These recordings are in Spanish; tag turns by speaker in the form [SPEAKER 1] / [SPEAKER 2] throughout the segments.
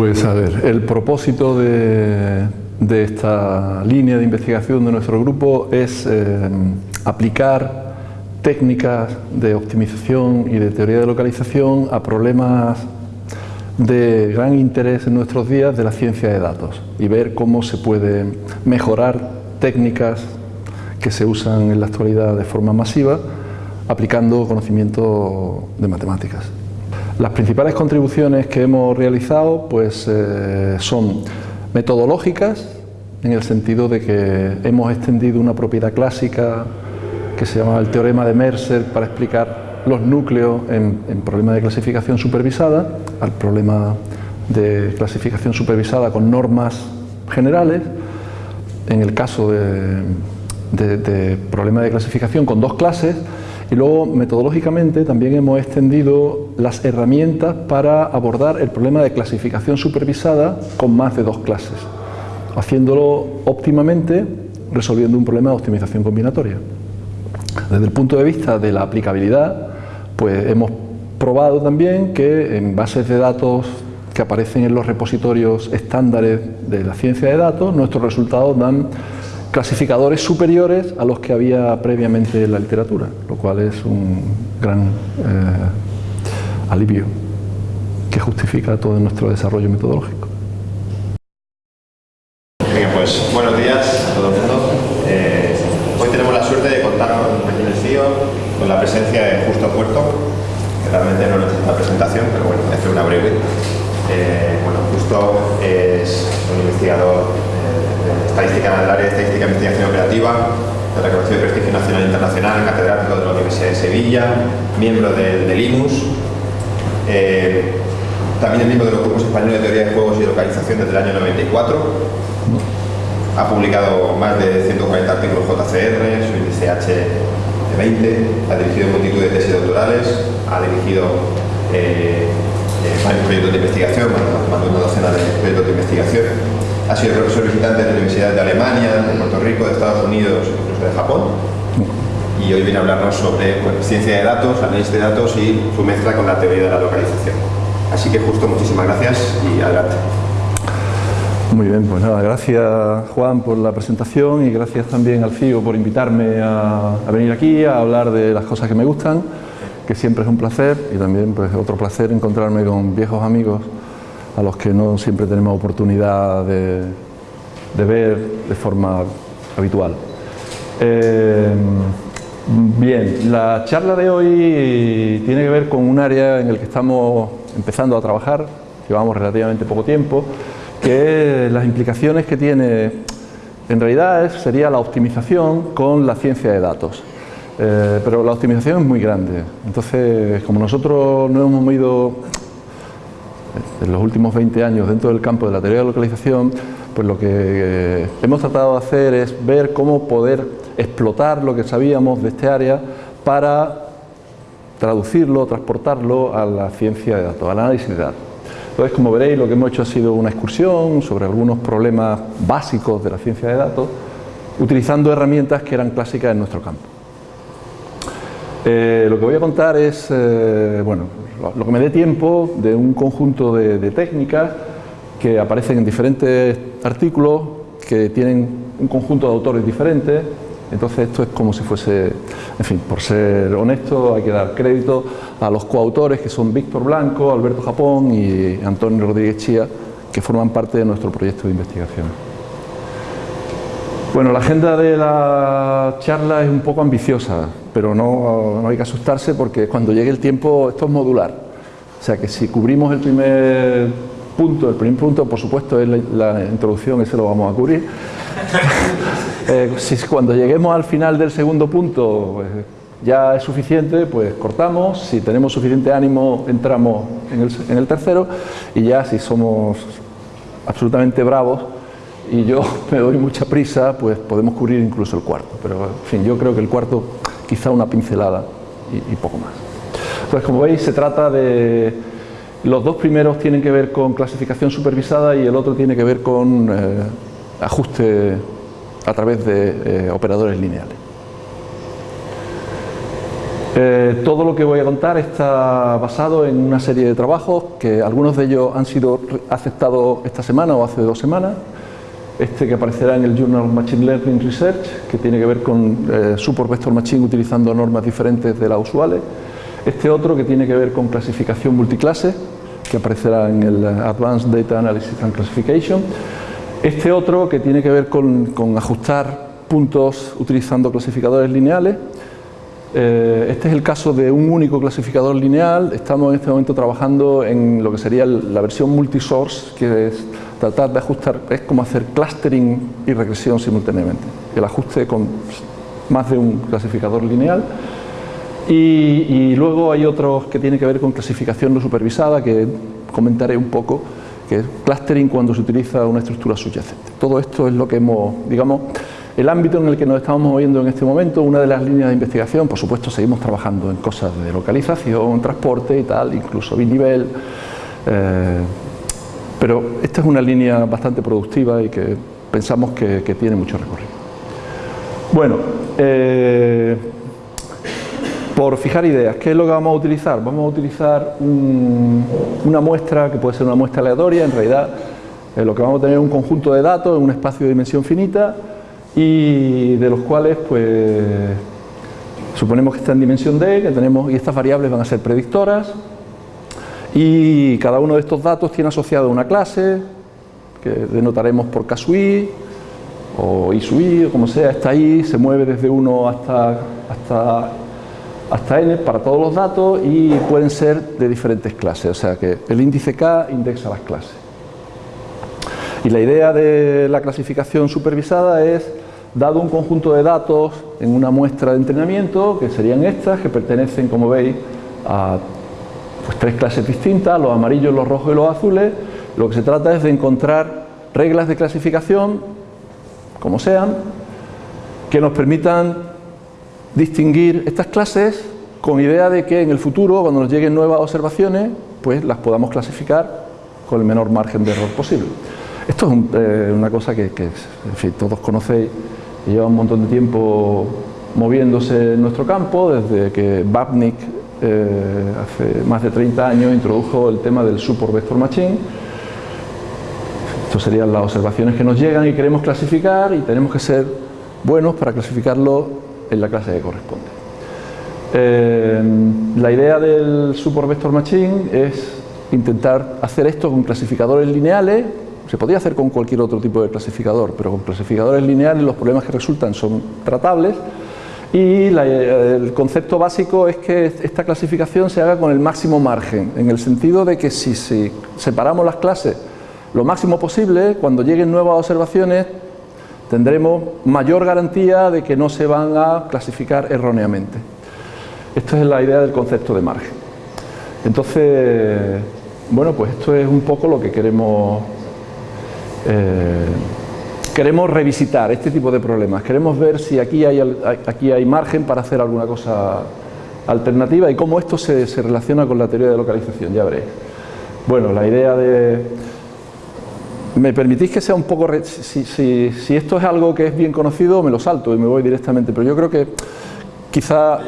[SPEAKER 1] Pues a ver, el propósito de, esta línea de investigación de nuestro grupo es eh, aplicar técnicas de optimización y de teoría de localización a problemas de gran interés en nuestros días de la ciencia de datos y ver cómo se puede mejorar técnicas que se usan en la actualidad de forma masiva aplicando conocimiento de matemáticas. Las principales contribuciones que hemos realizado pues, eh, son metodológicas, en el sentido de que hemos extendido una propiedad clásica que se llama el teorema de Mercer para explicar los núcleos en, problemas de clasificación supervisada, al problema de clasificación supervisada con normas generales, en el caso de, de, de problemas de clasificación con dos clases, y luego, metodológicamente, también hemos extendido las herramientas para abordar el problema de clasificación supervisada con más de dos clases, haciéndolo óptimamente, resolviendo un problema de optimización combinatoria. Desde el punto de vista de la aplicabilidad, pues hemos probado también que en bases de datos que aparecen en los repositorios estándares de la ciencia de datos, nuestros resultados dan clasificadores superiores a los que había previamente en la literatura, lo cual es un gran eh, alivio que justifica todo nuestro desarrollo metodológico.
[SPEAKER 2] Bien, pues buenos días a todo el mundo. Eh, hoy tenemos la suerte de contar con un pequeño CEO, con la presencia de Justo Puerto, que realmente no necesita presentación, pero bueno, voy a hacer una breve. Eh, bueno, Justo es un investigador estadística en el área de estadística e investigación operativa, de reconocido prestigio nacional e internacional, catedrático de la Universidad de Sevilla, miembro del, IMUS, eh, también es miembro de los grupos españoles de teoría de juegos y localización desde el año 94. Ha publicado más de 140 artículos JCR, su índice H20, ha dirigido multitud de tesis doctorales, ha dirigido eh, eh, varios proyectos de investigación, más de una docena de proyectos de investigación ha sido profesor visitante de universidades de Alemania, de Puerto Rico, de Estados Unidos, incluso de Japón. Y hoy viene a hablarnos sobre ciencia de datos, análisis de datos y su mezcla con la teoría de la localización. Así que justo muchísimas gracias y adelante.
[SPEAKER 1] Muy bien, pues nada, gracias Juan por la presentación y gracias también al CIO por invitarme a, venir aquí a hablar de las cosas que me gustan, que siempre es un placer y también pues otro placer encontrarme con viejos amigos a los que no siempre tenemos oportunidad de, ver de forma habitual. Eh, bien, la charla de hoy tiene que ver con un área en el que estamos empezando a trabajar, llevamos relativamente poco tiempo, que las implicaciones que tiene, en realidad sería la optimización con la ciencia de datos. Eh, pero la optimización es muy grande, entonces como nosotros no hemos ido en los últimos 20 años dentro del campo de la teoría de localización, pues lo que eh, hemos tratado de hacer es ver cómo poder explotar lo que sabíamos de este área para traducirlo, transportarlo a la ciencia de datos, al análisis de datos. Entonces, como veréis, lo que hemos hecho ha sido una excursión sobre algunos problemas básicos de la ciencia de datos, utilizando herramientas que eran clásicas en nuestro campo. Eh, lo que voy a contar es, eh, bueno, lo que me dé tiempo de un conjunto de, técnicas que aparecen en diferentes artículos, que tienen un conjunto de autores diferentes, entonces esto es como si fuese, en fin, por ser honesto hay que dar crédito a los coautores que son Víctor Blanco, Alberto Japón y Antonio Rodríguez Chía, que forman parte de nuestro proyecto de investigación. Bueno, la agenda de la charla es un poco ambiciosa, pero no, hay que asustarse porque cuando llegue el tiempo esto es modular. O sea que si cubrimos el primer punto, el primer punto por supuesto es la, introducción, ese lo vamos a cubrir. Eh, si cuando lleguemos al final del segundo punto pues, ya es suficiente, pues cortamos, si tenemos suficiente ánimo entramos en el, tercero y ya si somos absolutamente bravos y yo me doy mucha prisa, pues podemos cubrir incluso el cuarto. Pero, en fin, yo creo que el cuarto quizá una pincelada y, poco más. Entonces, como veis, se trata de... Los dos primeros tienen que ver con clasificación supervisada y el otro tiene que ver con eh, ajuste a través de eh, operadores lineales. Eh, todo lo que voy a contar está basado en una serie de trabajos que algunos de ellos han sido aceptados esta semana o hace dos semanas. Este que aparecerá en el Journal of Machine Learning Research, que tiene que ver con eh, Support Vector Machine utilizando normas diferentes de las usuales. Este otro que tiene que ver con clasificación multiclase, que aparecerá en el Advanced Data Analysis and Classification. Este otro que tiene que ver con, ajustar puntos utilizando clasificadores lineales eh, este es el caso de un único clasificador lineal. Estamos en este momento trabajando en lo que sería la versión multisource, que es tratar de ajustar, es como hacer clustering y regresión simultáneamente. El ajuste con más de un clasificador lineal. Y, luego hay otros que tienen que ver con clasificación no supervisada, que comentaré un poco, que es clustering cuando se utiliza una estructura subyacente. Todo esto es lo que hemos, digamos, el ámbito en el que nos estamos moviendo en este momento, una de las líneas de investigación, por supuesto seguimos trabajando en cosas de localización, transporte y tal, incluso binivel, eh, pero esta es una línea bastante productiva y que pensamos que, tiene mucho recorrido. Bueno, eh, por fijar ideas, ¿qué es lo que vamos a utilizar? Vamos a utilizar una muestra que puede ser una muestra aleatoria, en realidad eh, lo que vamos a tener es un conjunto de datos en un espacio de dimensión finita y de los cuales pues suponemos que está en dimensión D, que tenemos, y estas variables van a ser predictoras y cada uno de estos datos tiene asociado una clase que denotaremos por caso i o i sub i o como sea, está ahí, se mueve desde 1 hasta, hasta, hasta n para todos los datos y pueden ser de diferentes clases, o sea que el índice k indexa las clases. Y la idea de la clasificación supervisada es dado un conjunto de datos en una muestra de entrenamiento, que serían estas, que pertenecen, como veis, a pues, tres clases distintas, los amarillos, los rojos y los azules, lo que se trata es de encontrar reglas de clasificación, como sean, que nos permitan distinguir estas clases con idea de que en el futuro, cuando nos lleguen nuevas observaciones, pues las podamos clasificar con el menor margen de error posible. Esto es eh, una cosa que, todos conocéis lleva un montón de tiempo moviéndose en nuestro campo, desde que Babnik eh, hace más de 30 años introdujo el tema del Support Vector Machine. Estas serían las observaciones que nos llegan y queremos clasificar y tenemos que ser buenos para clasificarlo en la clase que corresponde. Eh, la idea del Support Vector Machine es intentar hacer esto con clasificadores lineales se podría hacer con cualquier otro tipo de clasificador, pero con clasificadores lineales los problemas que resultan son tratables y el concepto básico es que esta clasificación se haga con el máximo margen, en el sentido de que si, separamos las clases lo máximo posible, cuando lleguen nuevas observaciones tendremos mayor garantía de que no se van a clasificar erróneamente. Esta es la idea del concepto de margen. Entonces, bueno, pues esto es un poco lo que queremos eh, queremos revisitar este tipo de problemas, queremos ver si aquí hay, aquí hay margen para hacer alguna cosa alternativa y cómo esto se, relaciona con la teoría de localización, ya veréis. Bueno, la idea de... ¿Me permitís que sea un poco... Si, si, esto es algo que es bien conocido, me lo salto y me voy directamente, pero yo creo que quizá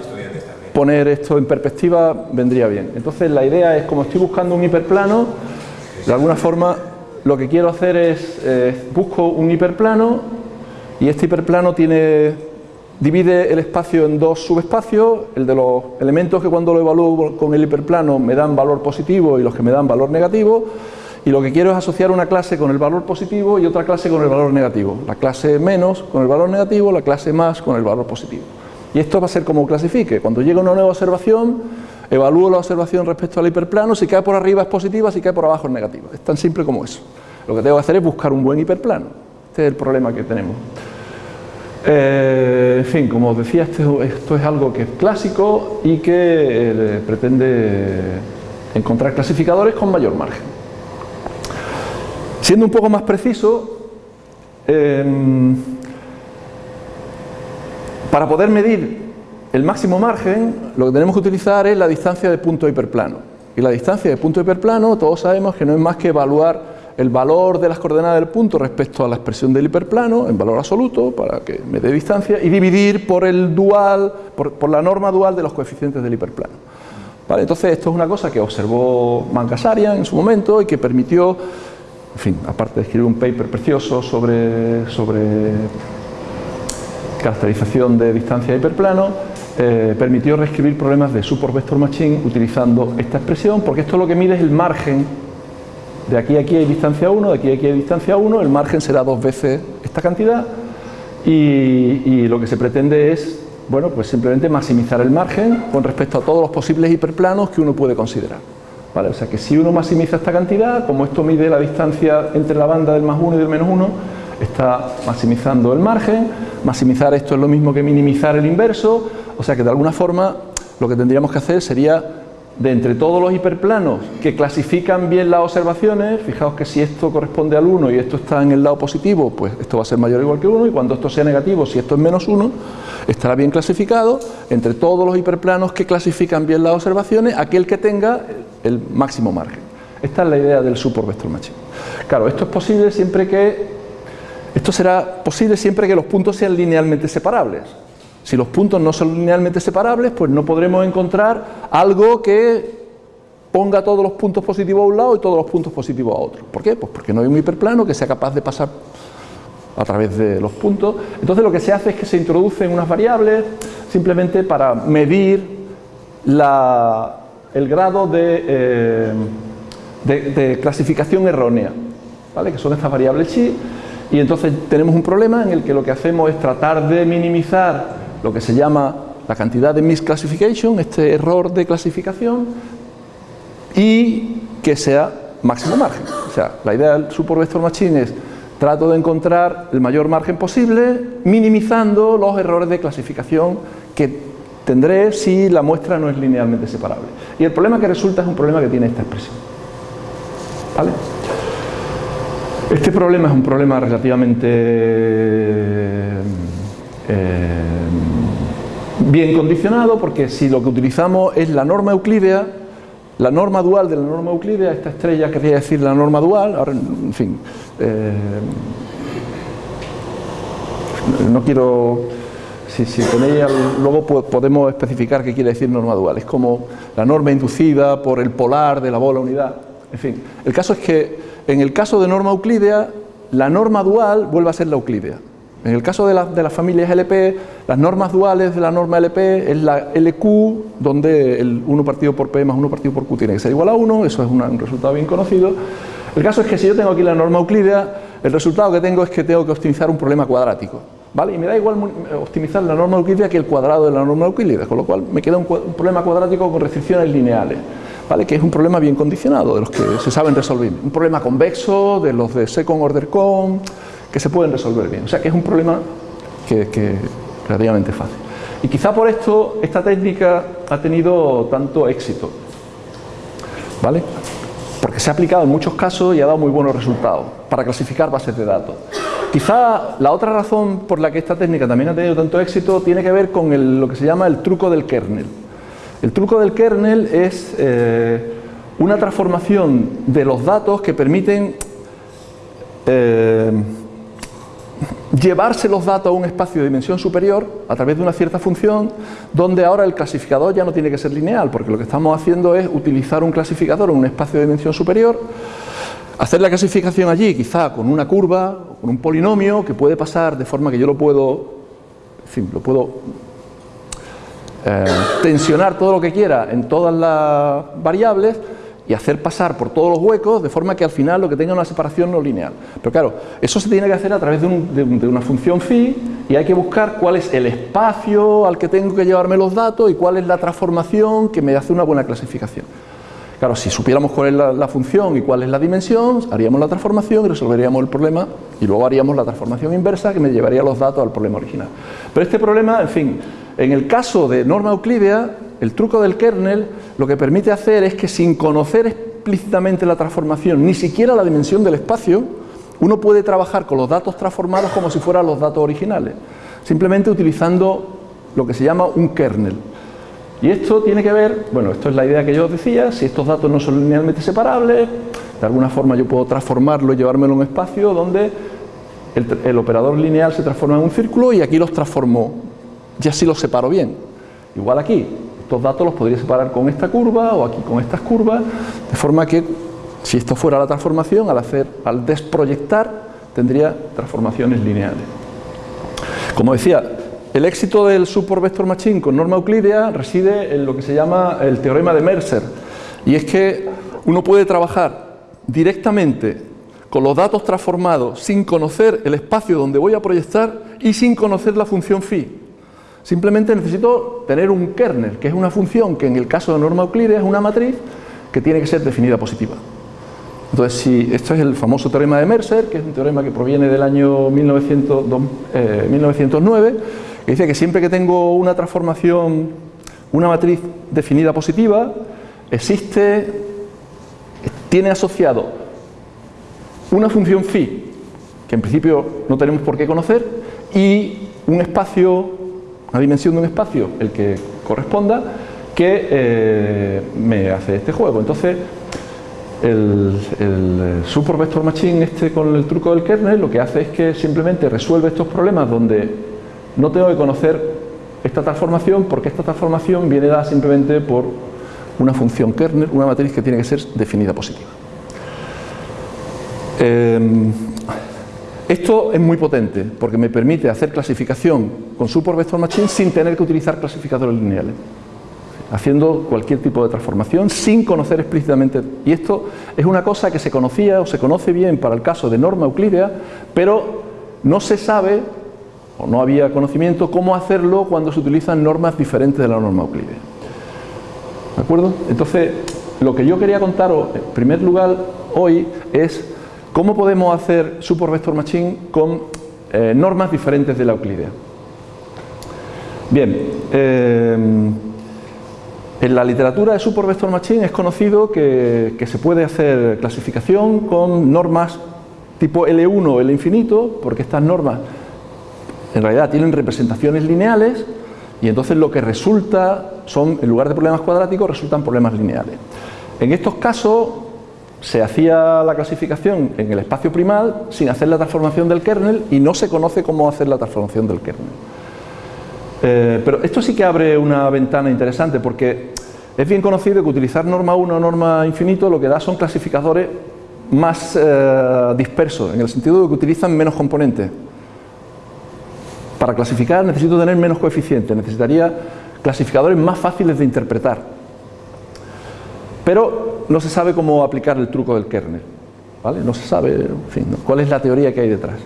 [SPEAKER 1] poner esto en perspectiva vendría bien. Entonces la idea es, como estoy buscando un hiperplano, de alguna forma lo que quiero hacer es, eh, busco un hiperplano y este hiperplano tiene, divide el espacio en dos subespacios, el de los elementos que cuando lo evalúo con el hiperplano me dan valor positivo y los que me dan valor negativo, y lo que quiero es asociar una clase con el valor positivo y otra clase con el valor negativo. La clase menos con el valor negativo, la clase más con el valor positivo. Y esto va a ser como clasifique. Cuando llega una nueva observación, evalúo la observación respecto al hiperplano, si cae por arriba es positiva, si cae por abajo es negativa. Es tan simple como eso. Lo que tengo que hacer es buscar un buen hiperplano. Este es el problema que tenemos. Eh, en fin, como os decía, esto, es algo que es clásico y que eh, pretende encontrar clasificadores con mayor margen. Siendo un poco más preciso, em, para poder medir el máximo margen, lo que tenemos que utilizar es la distancia de punto hiperplano. Y la distancia de punto hiperplano, todos sabemos que no es más que evaluar el valor de las coordenadas del punto respecto a la expresión del hiperplano en valor absoluto para que me dé distancia y dividir por el dual, por, la norma dual de los coeficientes del hiperplano. ¿Vale? Entonces esto es una cosa que observó Mangasarian en su momento y que permitió, en fin, aparte de escribir un paper precioso sobre, sobre caracterización de distancia de hiperplano, eh, permitió reescribir problemas de support vector machine utilizando esta expresión, porque esto lo que mide es el margen de aquí a aquí hay distancia 1, de aquí a aquí hay distancia 1, el margen será dos veces esta cantidad y, lo que se pretende es, bueno, pues simplemente maximizar el margen con respecto a todos los posibles hiperplanos que uno puede considerar. O sea que si uno maximiza esta cantidad, como esto mide la distancia entre la banda del más 1 y del menos 1, está maximizando el margen, maximizar esto es lo mismo que minimizar el inverso, o sea que de alguna forma lo que tendríamos que hacer sería de entre todos los hiperplanos que clasifican bien las observaciones, fijaos que si esto corresponde al 1 y esto está en el lado positivo, pues esto va a ser mayor o igual que 1 y cuando esto sea negativo, si esto es menos 1, estará bien clasificado entre todos los hiperplanos que clasifican bien las observaciones, aquel que tenga el máximo margen. Esta es la idea del support vector machine. Claro, esto es posible siempre que esto será posible siempre que los puntos sean linealmente separables. Si los puntos no son linealmente separables, pues no podremos encontrar algo que ponga todos los puntos positivos a un lado y todos los puntos positivos a otro. ¿Por qué? Pues porque no hay un hiperplano que sea capaz de pasar a través de los puntos. Entonces lo que se hace es que se introducen unas variables simplemente para medir el grado eh, de, de, clasificación errónea, ¿vale? que son estas variables chi, y entonces tenemos un problema en el que lo que hacemos es tratar de minimizar lo que se llama la cantidad de misclassification, este error de clasificación, y que sea máximo margen. O sea, la idea del support vector machine es trato de encontrar el mayor margen posible, minimizando los errores de clasificación que tendré si la muestra no es linealmente separable. Y el problema que resulta es un problema que tiene esta expresión. ¿Vale? Este problema es un problema relativamente eh, bien condicionado porque si lo que utilizamos es la norma euclídea, la norma dual de la norma euclídea, esta estrella quería decir la norma dual, ahora en fin, eh, no quiero, si, si tenéis, luego podemos especificar qué quiere decir norma dual, es como la norma inducida por el polar de la bola unidad, en fin, el caso es que en el caso de norma euclídea, la norma dual vuelve a ser la euclídea, en el caso de, las familias LP, las normas duales de la norma LP es la LQ, donde el 1 partido por P más 1 partido por Q tiene que ser igual a 1, eso es un resultado bien conocido. El caso es que si yo tengo aquí la norma euclídea, el resultado que tengo es que tengo que optimizar un problema cuadrático. ¿vale? Y me da igual optimizar la norma euclídea que el cuadrado de la norma euclídea, con lo cual me queda un, problema cuadrático con restricciones lineales. ¿Vale? que es un problema bien condicionado, de los que se saben resolver. Un problema convexo, de los de second order con, que se pueden resolver bien. O sea que es un problema que, que relativamente fácil. Y quizá por esto esta técnica ha tenido tanto éxito. ¿Vale? Porque se ha aplicado en muchos casos y ha dado muy buenos resultados para clasificar bases de datos. Quizá la otra razón por la que esta técnica también ha tenido tanto éxito tiene que ver con lo que se llama el truco del kernel. El truco del kernel es eh, una transformación de los datos que permiten eh, llevarse los datos a un espacio de dimensión superior a través de una cierta función donde ahora el clasificador ya no tiene que ser lineal porque lo que estamos haciendo es utilizar un clasificador en un espacio de dimensión superior hacer la clasificación allí quizá con una curva con un polinomio que puede pasar de forma que yo lo puedo en lo puedo eh, tensionar todo lo que quiera en todas las variables y hacer pasar por todos los huecos de forma que al final lo que tenga una separación no lineal. Pero claro, eso se tiene que hacer a través de, una función phi y hay que buscar cuál es el espacio al que tengo que llevarme los datos y cuál es la transformación que me hace una buena clasificación. Claro, si supiéramos cuál es la, la, función y cuál es la dimensión, haríamos la transformación y resolveríamos el problema y luego haríamos la transformación inversa que me llevaría los datos al problema original. Pero este problema, en fin, en el caso de norma euclídea, el truco del kernel lo que permite hacer es que sin conocer explícitamente la transformación, ni siquiera la dimensión del espacio, uno puede trabajar con los datos transformados como si fueran los datos originales, simplemente utilizando lo que se llama un kernel. Y esto tiene que ver, bueno, esto es la idea que yo os decía, si estos datos no son linealmente separables, de alguna forma yo puedo transformarlo y llevármelo a un espacio donde el, operador lineal se transforma en un círculo y aquí los transformo, ya sí los separo bien. Igual aquí, estos datos los podría separar con esta curva o aquí con estas curvas, de forma que si esto fuera la transformación, al, hacer, al desproyectar, tendría transformaciones lineales. Como decía, el éxito del support vector machine con norma euclídea reside en lo que se llama el teorema de Mercer, y es que uno puede trabajar directamente con los datos transformados sin conocer el espacio donde voy a proyectar y sin conocer la función phi. Simplemente necesito tener un kernel, que es una función que en el caso de norma euclídea es una matriz que tiene que ser definida positiva. Entonces, si esto es el famoso teorema de Mercer, que es un teorema que proviene del año 1909, eh, que dice que siempre que tengo una transformación, una matriz definida positiva, existe, tiene asociado una función phi, que en principio no tenemos por qué conocer, y un espacio, una dimensión de un espacio, el que corresponda, que eh, me hace este juego. Entonces, el, el Super Vector Machine este con el truco del kernel lo que hace es que simplemente resuelve estos problemas donde no tengo que conocer esta transformación porque esta transformación viene dada simplemente por una función kernel, una matriz que tiene que ser definida positiva. Em, esto es muy potente porque me permite hacer clasificación con Support Vector Machine sin tener que utilizar clasificadores lineales haciendo cualquier tipo de transformación sin conocer explícitamente. Y esto es una cosa que se conocía o se conoce bien para el caso de norma euclídea, pero no se sabe o no había conocimiento cómo hacerlo cuando se utilizan normas diferentes de la norma euclídea. ¿De acuerdo? Entonces, lo que yo quería contaros en primer lugar hoy es ¿Cómo podemos hacer Support Vector Machine con eh, normas diferentes de la Euclidea? Bien, eh, en la literatura de Support Vector Machine es conocido que, se puede hacer clasificación con normas tipo L1 o L infinito, porque estas normas en realidad tienen representaciones lineales y entonces lo que resulta son, en lugar de problemas cuadráticos, resultan problemas lineales. En estos casos se hacía la clasificación en el espacio primal sin hacer la transformación del kernel y no se conoce cómo hacer la transformación del kernel. Eh, pero esto sí que abre una ventana interesante porque es bien conocido que utilizar norma 1 o norma infinito lo que da son clasificadores más eh, dispersos, en el sentido de que utilizan menos componentes. Para clasificar necesito tener menos coeficientes, necesitaría clasificadores más fáciles de interpretar. Pero no se sabe cómo aplicar el truco del kernel. ¿vale? No se sabe cuál es la teoría que hay detrás.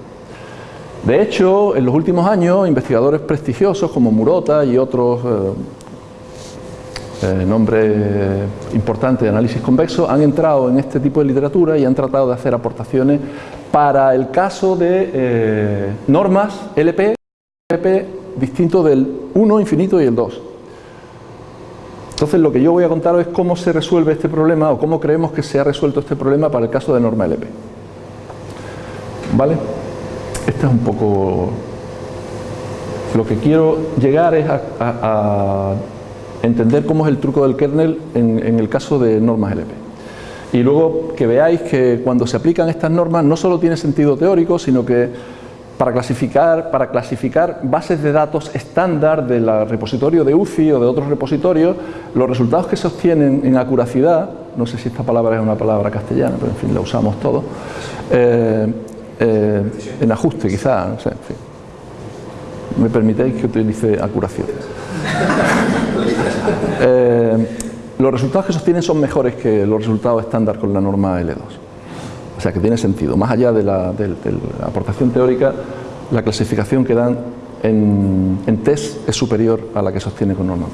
[SPEAKER 1] De hecho, en los últimos años, investigadores prestigiosos como Murota y otros eh, eh, nombres importantes de análisis convexo han entrado en este tipo de literatura y han tratado de hacer aportaciones para el caso de eh, normas LP, LP distinto del 1 infinito y el 2. Entonces lo que yo voy a contaros es cómo se resuelve este problema o cómo creemos que se ha resuelto este problema para el caso de norma LP. ¿Vale? Este es un poco... Lo que quiero llegar es a, entender cómo es el truco del kernel en el caso de normas LP. Y luego que veáis que cuando se aplican estas normas no solo tiene sentido teórico, sino que para clasificar, para clasificar bases de datos estándar del repositorio de UCI o de otros repositorios, los resultados que se obtienen en acuracidad, no sé si esta palabra es una palabra castellana, pero en fin, la usamos todos, eh, eh, en ajuste quizá, no sé, en fin. ¿Me permitéis que utilice acuración? Eh, los resultados que se obtienen son mejores que los resultados estándar con la norma L2. O sea que tiene sentido. Más allá de la, aportación teórica, la clasificación que dan en, test es superior a la que sostiene con norma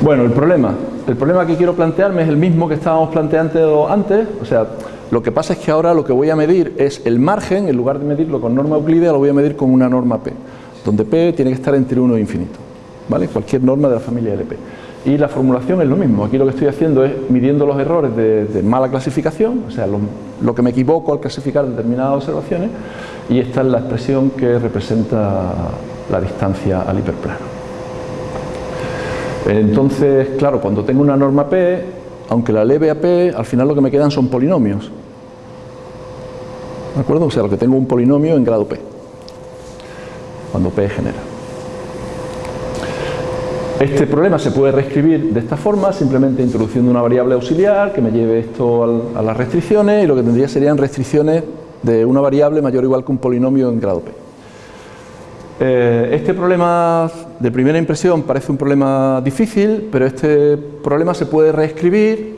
[SPEAKER 1] Bueno, el problema. El problema que quiero plantearme es el mismo que estábamos planteando antes. O sea, lo que pasa es que ahora lo que voy a medir es el margen, en lugar de medirlo con norma euclídea, lo voy a medir con una norma P, donde P tiene que estar entre 1 e infinito. ¿Vale? Cualquier norma de la familia LP. Y la formulación es lo mismo, aquí lo que estoy haciendo es midiendo los errores de, mala clasificación, o sea, lo, que me equivoco al clasificar determinadas observaciones, y esta es la expresión que representa la distancia al hiperplano. Entonces, claro, cuando tengo una norma P, aunque la eleve a p, al final lo que me quedan son polinomios. ¿De acuerdo? O sea, lo que tengo un polinomio en grado p, cuando p genera. Este problema se puede reescribir de esta forma, simplemente introduciendo una variable auxiliar que me lleve esto a las restricciones y lo que tendría serían restricciones de una variable mayor o igual que un polinomio en grado p. Eh, este problema de primera impresión parece un problema difícil, pero este problema se puede reescribir.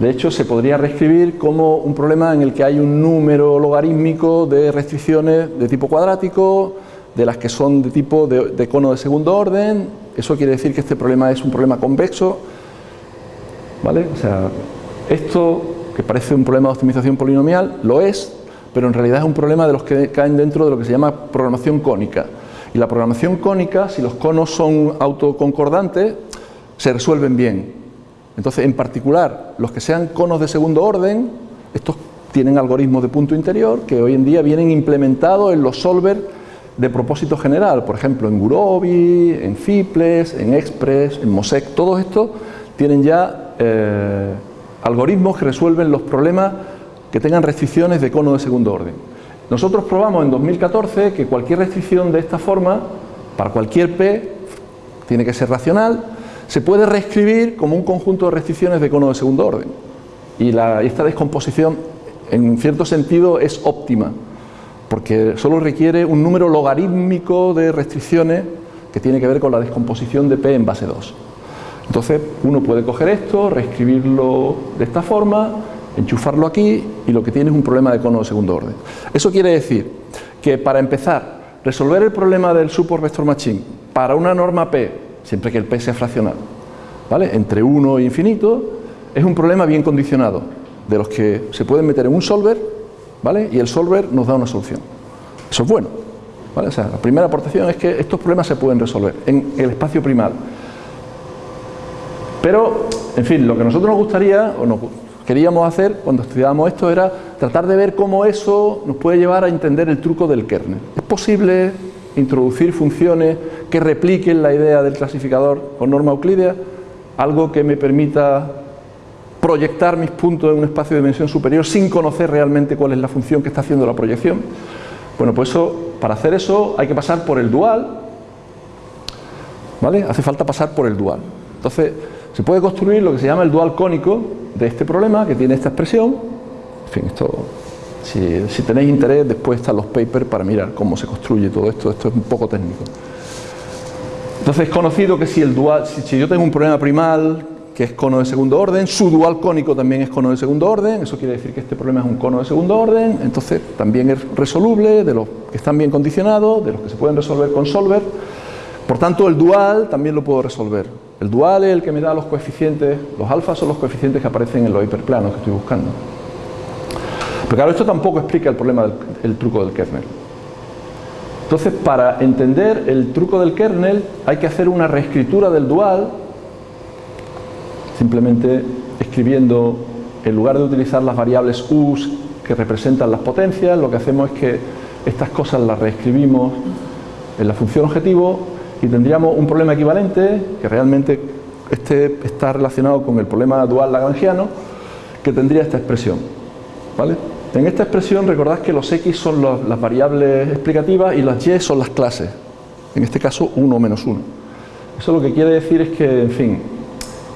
[SPEAKER 1] De hecho, se podría reescribir como un problema en el que hay un número logarítmico de restricciones de tipo cuadrático, de las que son de tipo de, cono de segundo orden. Eso quiere decir que este problema es un problema convexo. ¿Vale? O sea, esto que parece un problema de optimización polinomial, lo es, pero en realidad es un problema de los que caen dentro de lo que se llama programación cónica. Y la programación cónica, si los conos son autoconcordantes, se resuelven bien. Entonces, en particular, los que sean conos de segundo orden, estos tienen algoritmos de punto interior que hoy en día vienen implementados en los solvers de propósito general, por ejemplo, en Gurobi, en Fiples, en Express, en Mosec, todos estos tienen ya eh, algoritmos que resuelven los problemas que tengan restricciones de cono de segundo orden. Nosotros probamos en 2014 que cualquier restricción de esta forma, para cualquier P, tiene que ser racional, se puede reescribir como un conjunto de restricciones de cono de segundo orden. Y esta descomposición, en cierto sentido, es óptima, porque solo requiere un número logarítmico de restricciones que tiene que ver con la descomposición de P en base 2. Entonces, uno puede coger esto, reescribirlo de esta forma, enchufarlo aquí y lo que tiene es un problema de cono de segundo orden. Eso quiere decir que para empezar, resolver el problema del support vector machine para una norma P, siempre que el P sea fraccional, ¿vale? entre 1 e infinito, es un problema bien condicionado, de los que se pueden meter en un solver ¿vale? y el solver nos da una solución. Eso es bueno. ¿vale? La primera aportación es que estos problemas se pueden resolver en el espacio primal. Pero, en fin, lo que nosotros nos gustaría, o nos, queríamos hacer cuando estudiábamos esto era tratar de ver cómo eso nos puede llevar a entender el truco del kernel. ¿Es posible introducir funciones que repliquen la idea del clasificador con norma euclidea? Algo que me permita proyectar mis puntos en un espacio de dimensión superior sin conocer realmente cuál es la función que está haciendo la proyección. Bueno, pues eso, para hacer eso hay que pasar por el dual, ¿vale? Hace falta pasar por el dual. Entonces, se puede construir lo que se llama el dual cónico de este problema, que tiene esta expresión. En fin, esto, si, tenéis interés, después están los papers para mirar cómo se construye todo esto. Esto es un poco técnico. Entonces es conocido que si, el dual, si, yo tengo un problema primal que es cono de segundo orden, su dual cónico también es cono de segundo orden, eso quiere decir que este problema es un cono de segundo orden, entonces también es resoluble de los que están bien condicionados, de los que se pueden resolver con solver. Por tanto, el dual también lo puedo resolver. El dual es el que me da los coeficientes, los alfas son los coeficientes que aparecen en los hiperplanos que estoy buscando. Pero claro, esto tampoco explica el problema del truco del kernel. Entonces, para entender el truco del kernel hay que hacer una reescritura del dual, simplemente escribiendo, en lugar de utilizar las variables u's que representan las potencias, lo que hacemos es que estas cosas las reescribimos en la función objetivo y tendríamos un problema equivalente que realmente este está relacionado con el problema dual lagrangiano que tendría esta expresión ¿vale? en esta expresión recordad que los x son las variables explicativas y las y son las clases en este caso 1 menos 1 eso lo que quiere decir es que en fin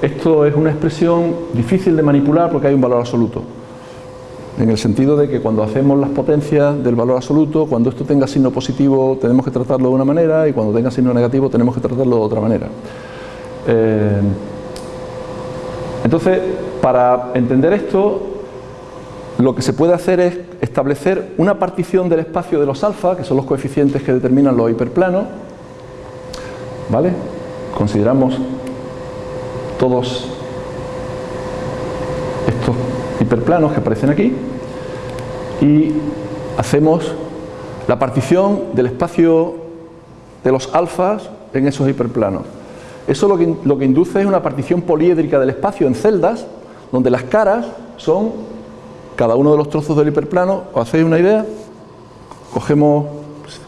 [SPEAKER 1] esto es una expresión difícil de manipular porque hay un valor absoluto en el sentido de que cuando hacemos las potencias del valor absoluto, cuando esto tenga signo positivo tenemos que tratarlo de una manera y cuando tenga signo negativo tenemos que tratarlo de otra manera. Eh, entonces, para entender esto, lo que se puede hacer es establecer una partición del espacio de los alfa, que son los coeficientes que determinan los hiperplanos, ¿vale? Consideramos todos estos hiperplanos que aparecen aquí y hacemos la partición del espacio de los alfas en esos hiperplanos. Eso lo que, lo que induce es una partición poliédrica del espacio en celdas, donde las caras son cada uno de los trozos del hiperplano. ¿Os hacéis una idea? Cogemos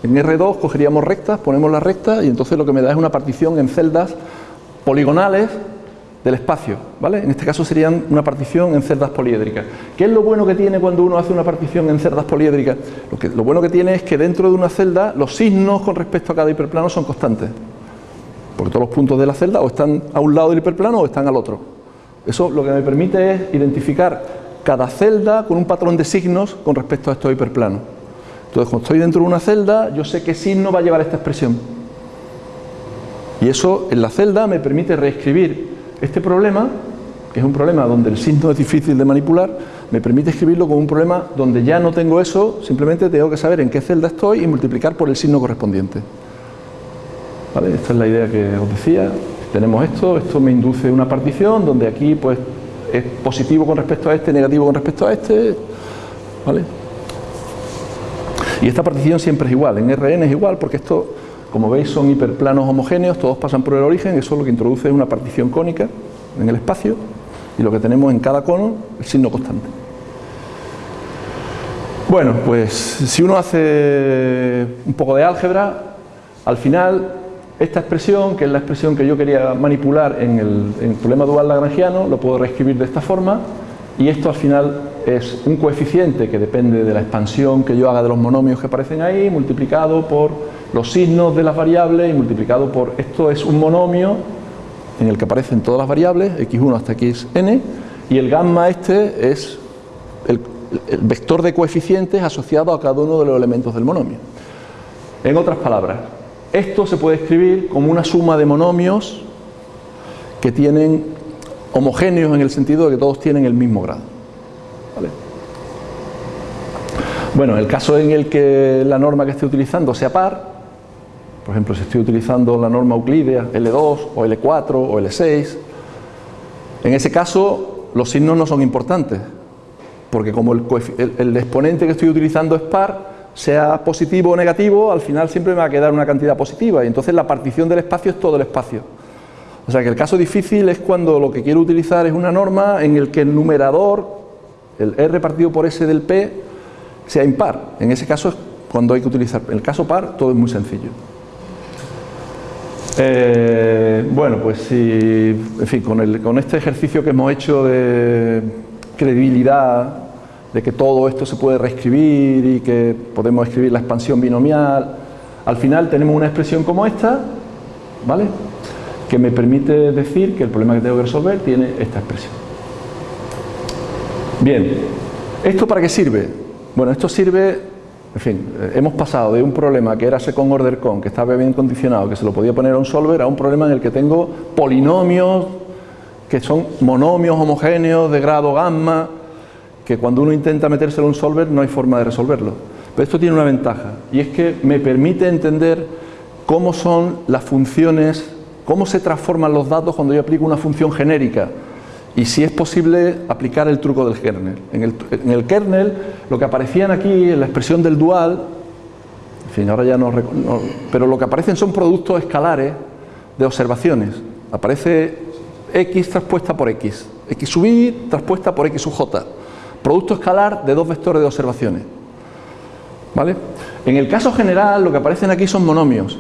[SPEAKER 1] en R2, cogeríamos rectas, ponemos las rectas y entonces lo que me da es una partición en celdas poligonales del espacio, ¿vale? En este caso serían una partición en celdas poliédricas. ¿Qué es lo bueno que tiene cuando uno hace una partición en celdas poliédricas? Lo, lo bueno que tiene es que dentro de una celda los signos con respecto a cada hiperplano son constantes. Porque todos los puntos de la celda o están a un lado del hiperplano o están al otro. Eso lo que me permite es identificar cada celda con un patrón de signos con respecto a estos hiperplanos. Entonces, cuando estoy dentro de una celda, yo sé qué signo va a llevar esta expresión. Y eso en la celda me permite reescribir este problema, que es un problema donde el signo es difícil de manipular, me permite escribirlo como un problema donde ya no tengo eso, simplemente tengo que saber en qué celda estoy y multiplicar por el signo correspondiente. ¿Vale? Esta es la idea que os decía. Tenemos esto, esto me induce una partición donde aquí pues es positivo con respecto a este, negativo con respecto a este. ¿Vale? Y esta partición siempre es igual, en Rn es igual porque esto como veis son hiperplanos homogéneos, todos pasan por el origen, eso lo que introduce es una partición cónica en el espacio y lo que tenemos en cada cono, el signo constante. Bueno, pues si uno hace un poco de álgebra, al final esta expresión, que es la expresión que yo quería manipular en el, problema dual lagrangiano, lo puedo reescribir de esta forma y esto al final es un coeficiente que depende de la expansión que yo haga de los monomios que aparecen ahí, multiplicado por los signos de las variables y multiplicado por, esto es un monomio en el que aparecen todas las variables, x1 hasta xn, y el gamma este es el, vector de coeficientes asociado a cada uno de los elementos del monomio. En otras palabras, esto se puede escribir como una suma de monomios que tienen homogéneos en el sentido de que todos tienen el mismo grado. Bueno, el caso en el que la norma que esté utilizando sea par, por ejemplo, si estoy utilizando la norma euclídea L2 o L4 o L6, en ese caso los signos no son importantes, porque como el, exponente que estoy utilizando es par, sea positivo o negativo, al final siempre me va a quedar una cantidad positiva y entonces la partición del espacio es todo el espacio. O sea que el caso difícil es cuando lo que quiero utilizar es una norma en el que el numerador, el R partido por S del P, sea impar. En ese caso es cuando hay que utilizar. En el caso par todo es muy sencillo. Eh, bueno, pues si, en fin, con, este ejercicio que hemos hecho de credibilidad, de que todo esto se puede reescribir y que podemos escribir la expansión binomial, al final tenemos una expresión como esta, ¿vale? Que me permite decir que el problema que tengo que resolver tiene esta expresión. Bien, ¿esto para qué sirve? Bueno, esto sirve en fin, eh, hemos pasado de un problema que era second order con, que estaba bien condicionado, que se lo podía poner a un solver, a un problema en el que tengo polinomios que son monomios homogéneos de grado gamma, que cuando uno intenta metérselo a un solver no hay forma de resolverlo. Pero esto tiene una ventaja, y es que me permite entender cómo son las funciones, cómo se transforman los datos cuando yo aplico una función genérica y si es posible aplicar el truco del kernel. En el, kernel lo que aparecían aquí en la expresión del dual, en fin, ahora ya no, pero lo que aparecen son productos escalares de observaciones. Aparece x transpuesta por x, x sub y transpuesta por x sub j. Producto escalar de dos vectores de observaciones. ¿Vale? En el caso general lo que aparecen aquí son monomios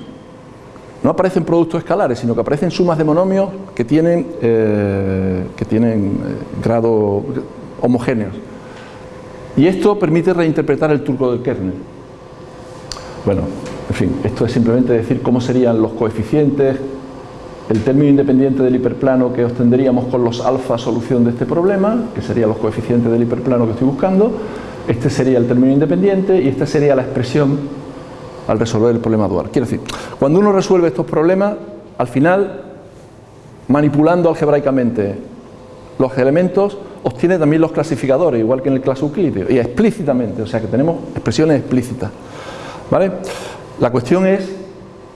[SPEAKER 1] no aparecen productos escalares, sino que aparecen sumas de monomios que tienen, eh, que tienen eh, grado homogéneos. Y esto permite reinterpretar el truco del kernel. Bueno, en fin, esto es simplemente decir cómo serían los coeficientes, el término independiente del hiperplano que obtendríamos con los alfa solución de este problema, que serían los coeficientes del hiperplano que estoy buscando, este sería el término independiente y esta sería la expresión al resolver el problema dual. Quiero decir, cuando uno resuelve estos problemas, al final, manipulando algebraicamente los elementos, obtiene también los clasificadores, igual que en el clase euclídeo, y explícitamente, o sea que tenemos expresiones explícitas. ¿Vale? La cuestión es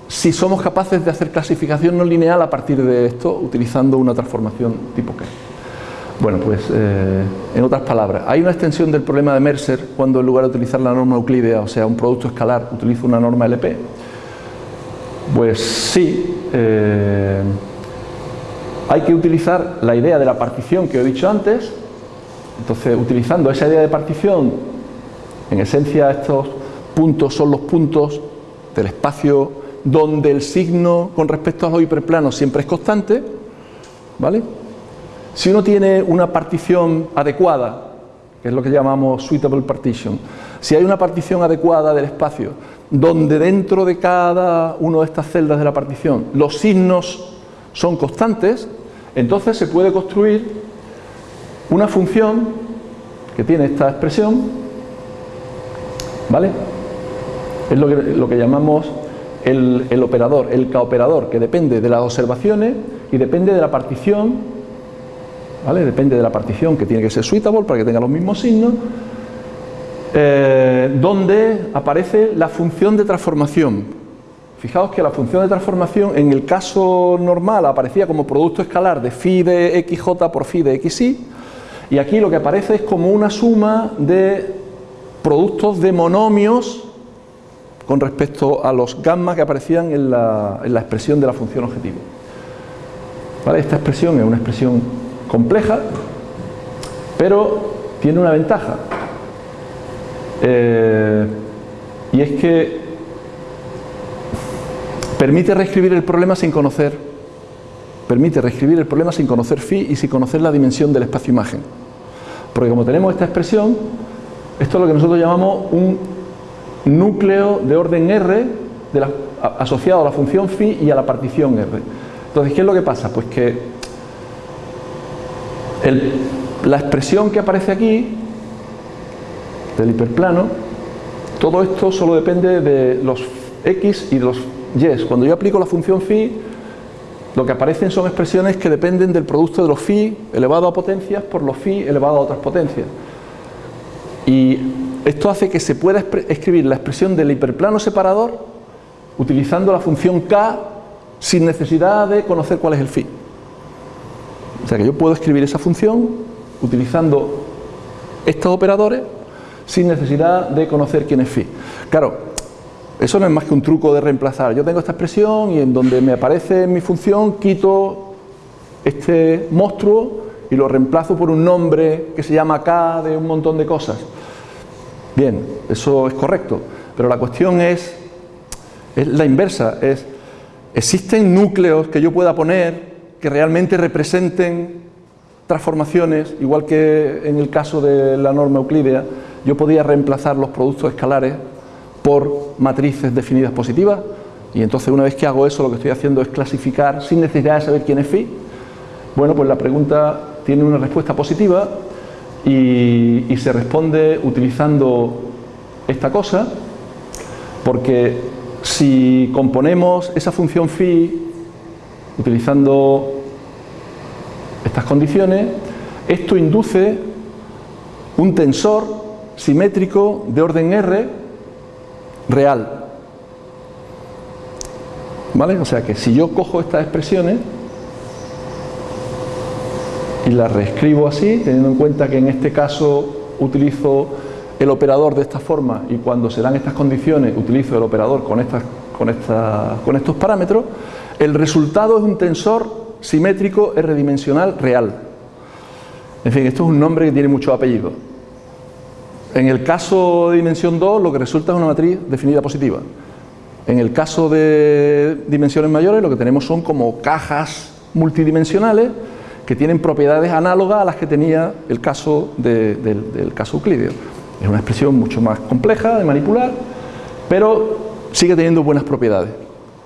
[SPEAKER 1] si somos capaces de hacer clasificación no lineal a partir de esto, utilizando una transformación tipo K. Bueno, pues eh, en otras palabras, hay una extensión del problema de Mercer cuando en lugar de utilizar la norma euclídea, o sea, un producto escalar, utilizo una norma LP. Pues sí, eh, hay que utilizar la idea de la partición que he dicho antes, entonces utilizando esa idea de partición, en esencia estos puntos son los puntos del espacio donde el signo con respecto a los hiperplanos siempre es constante, ¿vale? Si uno tiene una partición adecuada, que es lo que llamamos suitable partition, si hay una partición adecuada del espacio, donde dentro de cada una de estas celdas de la partición los signos son constantes, entonces se puede construir una función que tiene esta expresión, ¿vale? Es lo que, lo que llamamos el, el operador, el k-operador, que depende de las observaciones y depende de la partición, ¿vale? Depende de la partición que tiene que ser suitable para que tenga los mismos signos, eh, donde aparece la función de transformación. Fijaos que la función de transformación en el caso normal aparecía como producto escalar de phi de xj por phi de xy y aquí lo que aparece es como una suma de productos de monomios con respecto a los gamma que aparecían en la, en la expresión de la función objetivo. ¿Vale? Esta expresión es una expresión compleja, pero tiene una ventaja. Eh, y es que permite reescribir el problema sin conocer permite reescribir el problema sin conocer phi y sin conocer la dimensión del espacio imagen. Porque como tenemos esta expresión, esto es lo que nosotros llamamos un núcleo de orden R asociado a la función phi y a la partición R. Entonces, ¿qué es lo que pasa? Pues que el, la expresión que aparece aquí del hiperplano, todo esto solo depende de los x y de los y. Cuando yo aplico la función phi, lo que aparecen son expresiones que dependen del producto de los phi elevado a potencias por los phi elevado a otras potencias. Y esto hace que se pueda escribir la expresión del hiperplano separador utilizando la función k sin necesidad de conocer cuál es el phi. O sea que yo puedo escribir esa función utilizando estos operadores sin necesidad de conocer quién es phi. Claro, eso no es más que un truco de reemplazar. Yo tengo esta expresión y en donde me aparece mi función quito este monstruo y lo reemplazo por un nombre que se llama K de un montón de cosas. Bien, eso es correcto, pero la cuestión es, es la inversa, es ¿existen núcleos que yo pueda poner que realmente representen transformaciones, igual que en el caso de la norma euclídea, yo podía reemplazar los productos escalares por matrices definidas positivas y entonces una vez que hago eso lo que estoy haciendo es clasificar sin necesidad de saber quién es phi. Bueno, pues la pregunta tiene una respuesta positiva y, se responde utilizando esta cosa porque si componemos esa función phi utilizando estas condiciones, esto induce un tensor simétrico de orden R real. ¿Vale? O sea que si yo cojo estas expresiones y las reescribo así, teniendo en cuenta que en este caso utilizo el operador de esta forma y cuando se dan estas condiciones utilizo el operador con, estas, con, esta, con estos parámetros, el resultado es un tensor simétrico R-dimensional real. En fin, esto es un nombre que tiene muchos apellidos. En el caso de dimensión 2 lo que resulta es una matriz definida positiva. En el caso de dimensiones mayores lo que tenemos son como cajas multidimensionales que tienen propiedades análogas a las que tenía el caso del, caso euclídeo. Es una expresión mucho más compleja de manipular, pero sigue teniendo buenas propiedades.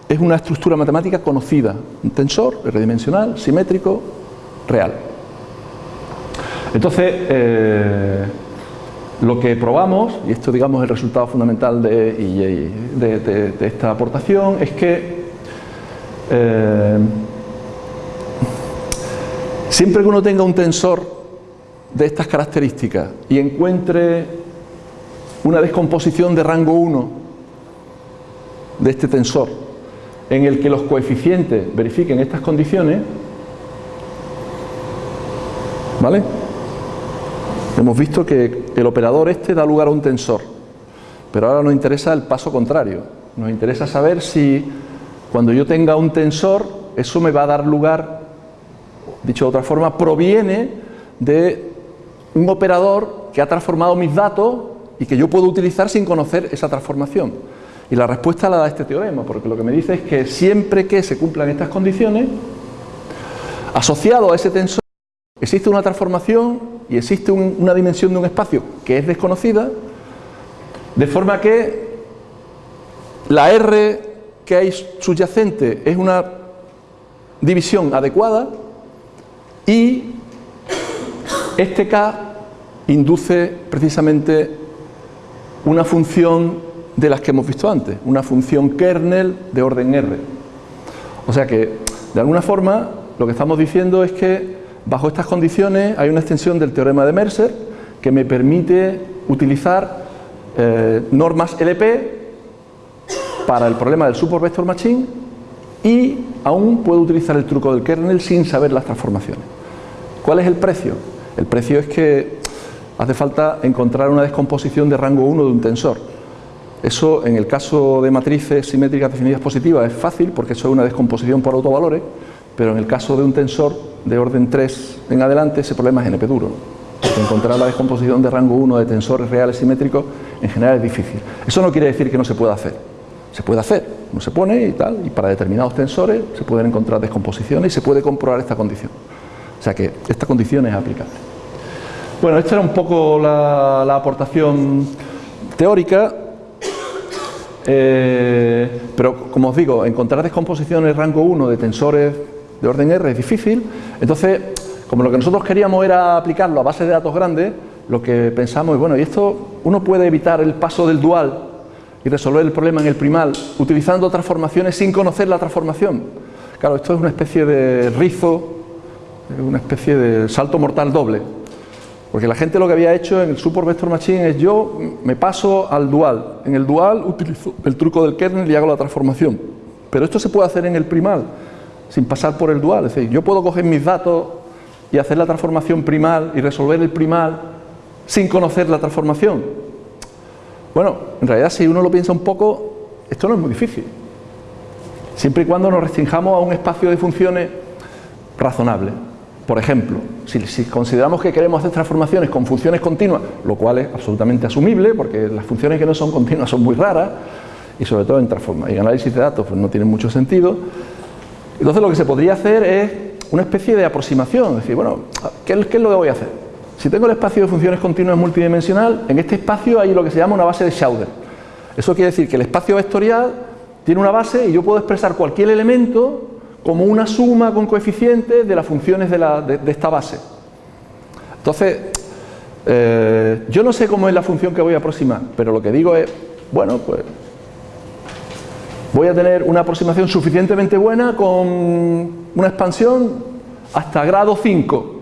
[SPEAKER 1] Es una estructura matemática conocida, un tensor redimensional, simétrico, real. Entonces, eh, lo que probamos, y esto digamos es el resultado fundamental de, esta aportación, es que eh, siempre que uno tenga un tensor de estas características y encuentre una descomposición de rango 1 de este tensor en el que los coeficientes verifiquen estas condiciones, ¿vale? Hemos visto que el operador este da lugar a un tensor, pero ahora nos interesa el paso contrario. Nos interesa saber si cuando yo tenga un tensor, eso me va a dar lugar, dicho de otra forma, proviene de un operador que ha transformado mis datos y que yo puedo utilizar sin conocer esa transformación. Y la respuesta la da este teorema, porque lo que me dice es que siempre que se cumplan estas condiciones, asociado a ese tensor, existe una transformación y existe una dimensión de un espacio que es desconocida, de forma que la R que hay subyacente es una división adecuada y este K induce precisamente una función de las que hemos visto antes, una función kernel de orden R. O sea que, de alguna forma, lo que estamos diciendo es que bajo estas condiciones hay una extensión del teorema de Mercer que me permite utilizar eh, normas LP para el problema del support vector machine y aún puedo utilizar el truco del kernel sin saber las transformaciones. ¿Cuál es el precio? El precio es que hace falta encontrar una descomposición de rango 1 de un tensor. Eso en el caso de matrices simétricas definidas positivas es fácil porque eso es una descomposición por autovalores, pero en el caso de un tensor de orden 3 en adelante ese problema es NP duro. encontrar la descomposición de rango 1 de tensores reales simétricos en general es difícil. Eso no quiere decir que no se pueda hacer. Se puede hacer, no se pone y tal, y para determinados tensores se pueden encontrar descomposiciones y se puede comprobar esta condición. O sea que esta condición es aplicable. Bueno, esta era un poco la, aportación teórica, eh, pero como os digo, encontrar descomposiciones rango 1 de tensores de orden R es difícil, entonces, como lo que nosotros queríamos era aplicarlo a base de datos grandes, lo que pensamos es, bueno, y esto uno puede evitar el paso del dual y resolver el problema en el primal utilizando transformaciones sin conocer la transformación. Claro, esto es una especie de rizo una especie de salto mortal doble. Porque la gente lo que había hecho en el Support Vector Machine es yo me paso al dual. En el dual utilizo el truco del kernel y hago la transformación. Pero esto se puede hacer en el primal, sin pasar por el dual. Es decir, yo puedo coger mis datos y hacer la transformación primal y resolver el primal sin conocer la transformación. Bueno, en realidad si uno lo piensa un poco, esto no es muy difícil. Siempre y cuando nos restringamos a un espacio de funciones razonable. Por ejemplo, si, consideramos que queremos hacer transformaciones con funciones continuas, lo cual es absolutamente asumible, porque las funciones que no son continuas son muy raras, y sobre todo en y análisis de datos pues no tienen mucho sentido. Entonces lo que se podría hacer es una especie de aproximación, es decir, bueno, ¿qué, es lo que voy a hacer? Si tengo el espacio de funciones continuas multidimensional, en este espacio hay lo que se llama una base de Schauder. Eso quiere decir que el espacio vectorial tiene una base y yo puedo expresar cualquier elemento como una suma con coeficientes de las funciones de, esta base. Entonces, eh, yo no sé cómo es la función que voy a aproximar, pero lo que digo es, bueno, pues voy a tener una aproximación suficientemente buena con una expansión hasta grado 5.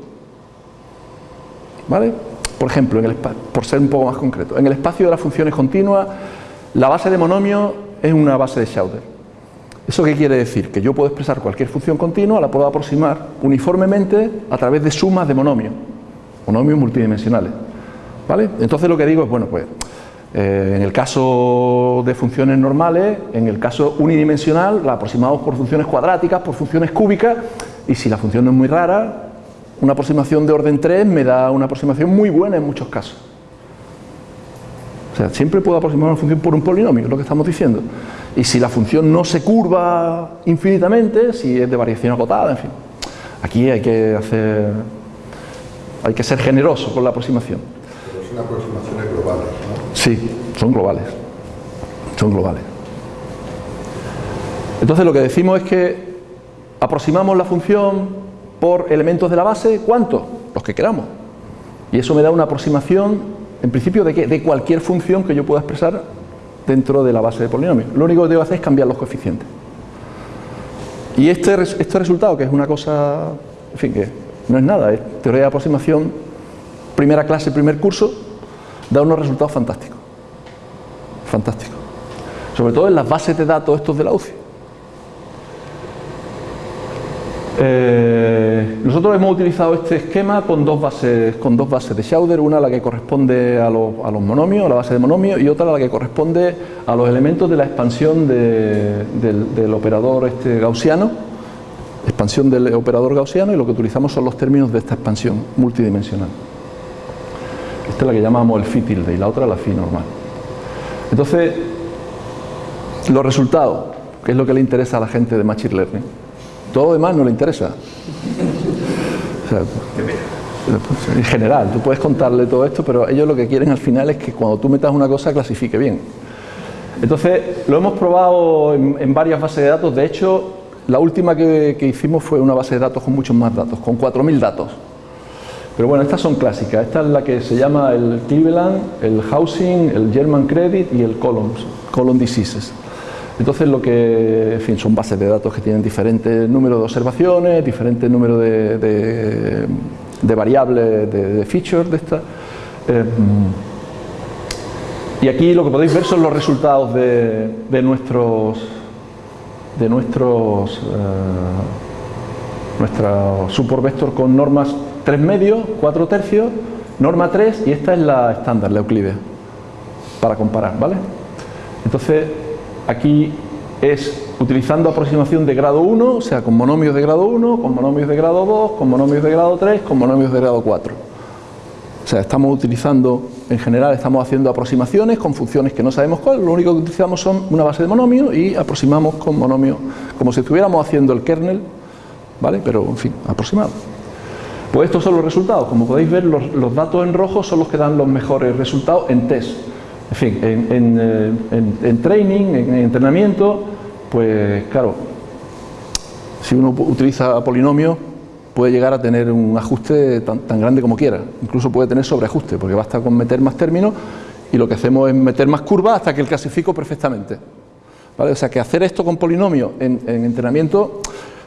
[SPEAKER 1] ¿Vale? Por ejemplo, por ser un poco más concreto, en el espacio de las funciones continuas, la base de monomio es una base de Schauder. ¿Eso qué quiere decir? Que yo puedo expresar cualquier función continua, la puedo aproximar uniformemente a través de sumas de monomios, monomios multidimensionales. ¿Vale? Entonces lo que digo es, bueno, pues eh, en el caso de funciones normales, en el caso unidimensional, la aproximamos por funciones cuadráticas, por funciones cúbicas, y si la función no es muy rara, una aproximación de orden 3 me da una aproximación muy buena en muchos casos. Sea, siempre puedo aproximar una función por un polinomio, es lo que estamos diciendo y si la función no se curva infinitamente, si es de variación acotada, en fin. Aquí hay que hacer, hay que ser generoso con la aproximación.
[SPEAKER 3] Pero son aproximaciones globales, ¿no?
[SPEAKER 1] Sí, son globales, son globales. Entonces lo que decimos es que aproximamos la función por elementos de la base, ¿cuántos? Los que queramos. Y eso me da una aproximación, en principio, de, de cualquier función que yo pueda expresar dentro de la base de polinomio. Lo único que debo hacer es cambiar los coeficientes. Y este, este resultado, que es una cosa, en fin, que no es nada, es teoría de aproximación, primera clase, primer curso, da unos resultados fantásticos. Fantásticos. Sobre todo en las bases de datos estos de la UCI. Eh, nosotros hemos utilizado este esquema con dos bases, con dos bases de Schauder, una la que corresponde a, los, monomios, a la base de monomios, y otra la que corresponde a los elementos de la expansión del, operador este gaussiano, expansión del operador gaussiano, y lo que utilizamos son los términos de esta expansión multidimensional. Esta es la que llamamos el phi tilde y la otra la phi normal. Entonces, los resultados, que es lo que le interesa a la gente de Machine Learning, todo lo demás no le interesa. sea, pues, en general, tú puedes contarle todo esto, pero ellos lo que quieren al final es que cuando tú metas una cosa clasifique bien. Entonces, lo hemos probado en, varias bases de datos, de hecho, la última que, que, hicimos fue una base de datos con muchos más datos, con 4.000 datos. Pero bueno, estas son clásicas, esta es la que se llama el Cleveland, el Housing, el German Credit y el Columns, Column Diseases. Entonces lo que, en fin, son bases de datos que tienen diferentes números de observaciones, diferentes números de, variables, de, features de estas. Eh, y aquí lo que podéis ver son los resultados de, nuestros de nuestros eh, nuestra vector con normas 3 medios, 4 tercios, norma 3 y esta es la estándar, la Euclides, para comparar, ¿vale? Entonces, aquí es utilizando aproximación de grado 1, o sea, con monomios de grado 1, con monomios de grado 2, con monomios de grado 3, con monomios de grado 4. O sea, estamos utilizando, en general, estamos haciendo aproximaciones con funciones que no sabemos cuál, lo único que utilizamos son una base de monomios y aproximamos con monomios, como si estuviéramos haciendo el kernel, ¿vale? Pero, en fin, aproximado. Pues estos son los resultados, como podéis ver, los, datos en rojo son los que dan los mejores resultados en test. En fin, en, eh, training, en, entrenamiento, pues claro, si uno utiliza polinomios puede llegar a tener un ajuste tan, grande como quiera, incluso puede tener sobreajuste, porque basta con meter más términos y lo que hacemos es meter más curvas hasta que el clasifico perfectamente. ¿Vale? O sea que hacer esto con polinomios en, entrenamiento,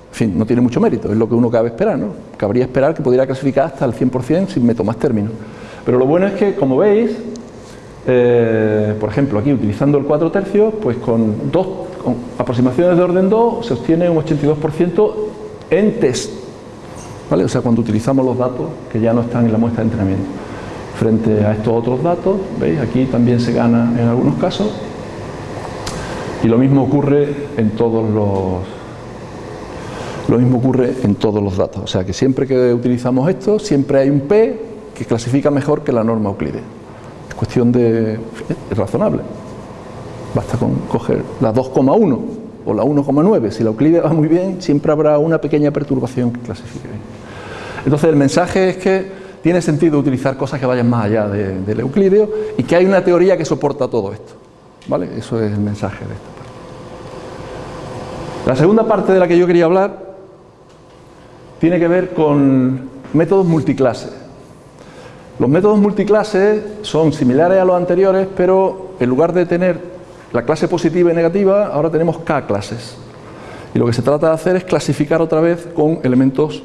[SPEAKER 1] en fin, no tiene mucho mérito, es lo que uno cabe esperar, ¿no? Cabría esperar que pudiera clasificar hasta el 100% si meto más términos. Pero lo bueno es que, como veis, eh, por ejemplo, aquí utilizando el 4 tercios, pues con dos aproximaciones de orden 2 se obtiene un 82% en test. ¿vale? O sea, cuando utilizamos los datos que ya no están en la muestra de entrenamiento. Frente a estos otros datos, ¿veis? Aquí también se gana en algunos casos. Y lo mismo ocurre en todos los... Lo mismo ocurre en todos los datos. O sea, que siempre que utilizamos esto, siempre hay un P que clasifica mejor que la norma Euclides cuestión de... es razonable. Basta con coger la 2,1 o la 1,9. Si la Euclides va muy bien, siempre habrá una pequeña perturbación que clasifique bien. Entonces el mensaje es que tiene sentido utilizar cosas que vayan más allá del Euclideo y que hay una teoría que soporta todo esto. ¿Vale? Eso es el mensaje de esta parte. La segunda parte de la que yo quería hablar tiene que ver con métodos multiclases. Los métodos multiclases son similares a los anteriores, pero en lugar de tener la clase positiva y negativa, ahora tenemos K clases. Y lo que se trata de hacer es clasificar otra vez con elementos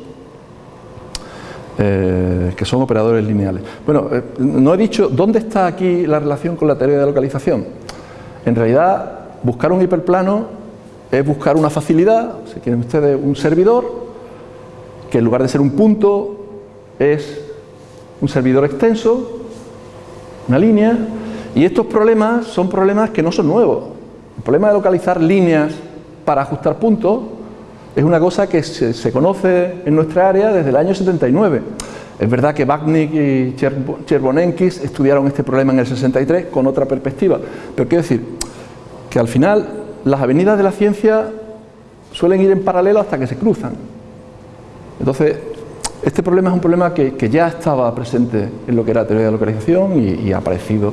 [SPEAKER 1] eh, que son operadores lineales. Bueno, eh, no he dicho dónde está aquí la relación con la teoría de localización. En realidad, buscar un hiperplano es buscar una facilidad, si quieren ustedes, un servidor, que en lugar de ser un punto, es un servidor extenso, una línea, y estos problemas son problemas que no son nuevos. El problema de localizar líneas para ajustar puntos es una cosa que se, conoce en nuestra área desde el año 79. Es verdad que Bagnik y Cherbonenkis estudiaron este problema en el 63 con otra perspectiva, pero quiero decir que al final las avenidas de la ciencia suelen ir en paralelo hasta que se cruzan. Entonces, este problema es un problema que, ya estaba presente en lo que era teoría de localización y, ha aparecido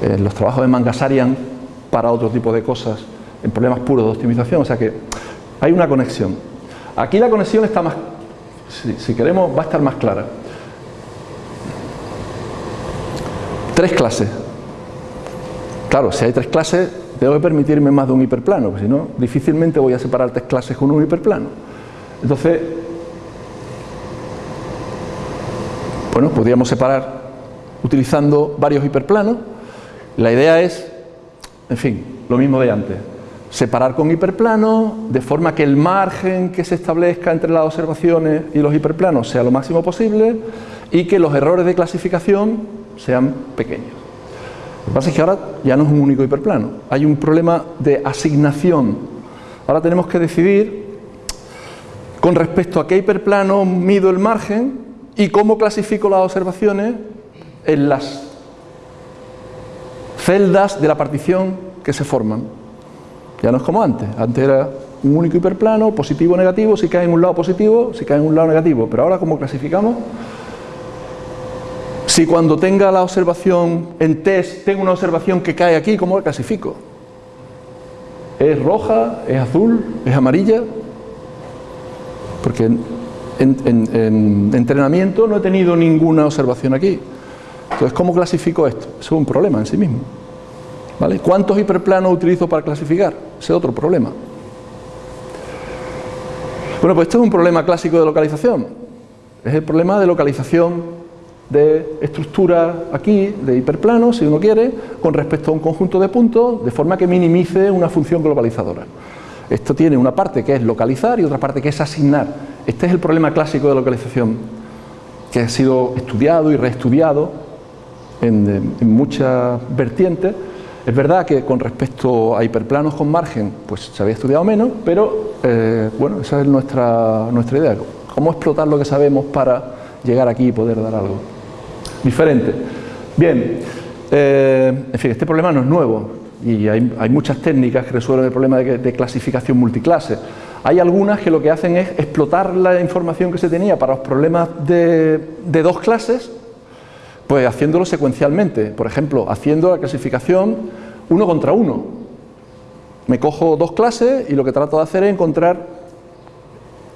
[SPEAKER 1] en los trabajos de Mangasarian para otro tipo de cosas, en problemas puros de optimización, o sea que hay una conexión. Aquí la conexión está más, si, queremos, va a estar más clara. Tres clases. Claro, si hay tres clases, que permitirme más de un hiperplano, porque si no, difícilmente voy a separar tres clases con un hiperplano. Entonces, Bueno, podríamos separar utilizando varios hiperplanos. La idea es, en fin, lo mismo de antes. Separar con hiperplanos de forma que el margen que se establezca entre las observaciones y los hiperplanos sea lo máximo posible y que los errores de clasificación sean pequeños. Lo que pasa es que ahora ya no es un único hiperplano, hay un problema de asignación. Ahora tenemos que decidir con respecto a qué hiperplano mido el margen y cómo clasifico las observaciones en las celdas de la partición que se forman. Ya no es como antes, antes era un único hiperplano, positivo o negativo, si cae en un lado positivo, si cae en un lado negativo. Pero ahora, ¿cómo clasificamos? Si cuando tenga la observación en test, tengo una observación que cae aquí, ¿cómo la clasifico? ¿Es roja? ¿Es azul? ¿Es amarilla? Porque en, en entrenamiento no he tenido ninguna observación aquí. Entonces, ¿cómo clasifico esto? Eso es un problema en sí mismo. ¿Vale? ¿Cuántos hiperplanos utilizo para clasificar? Ese es otro problema. Bueno, pues esto es un problema clásico de localización. Es el problema de localización de estructura aquí, de hiperplanos, si uno quiere, con respecto a un conjunto de puntos, de forma que minimice una función globalizadora. Esto tiene una parte que es localizar y otra parte que es asignar. Este es el problema clásico de localización, que ha sido estudiado y reestudiado en, muchas vertientes. Es verdad que con respecto a hiperplanos con margen, pues se había estudiado menos, pero eh, bueno, esa es nuestra, nuestra idea. Cómo explotar lo que sabemos para llegar aquí y poder dar algo diferente. Bien, eh, en fin, este problema no es nuevo y hay, muchas técnicas que resuelven el problema de, clasificación multiclase. Hay algunas que lo que hacen es explotar la información que se tenía para los problemas de, de dos clases, pues haciéndolo secuencialmente. Por ejemplo, haciendo la clasificación uno contra uno. Me cojo dos clases y lo que trato de hacer es encontrar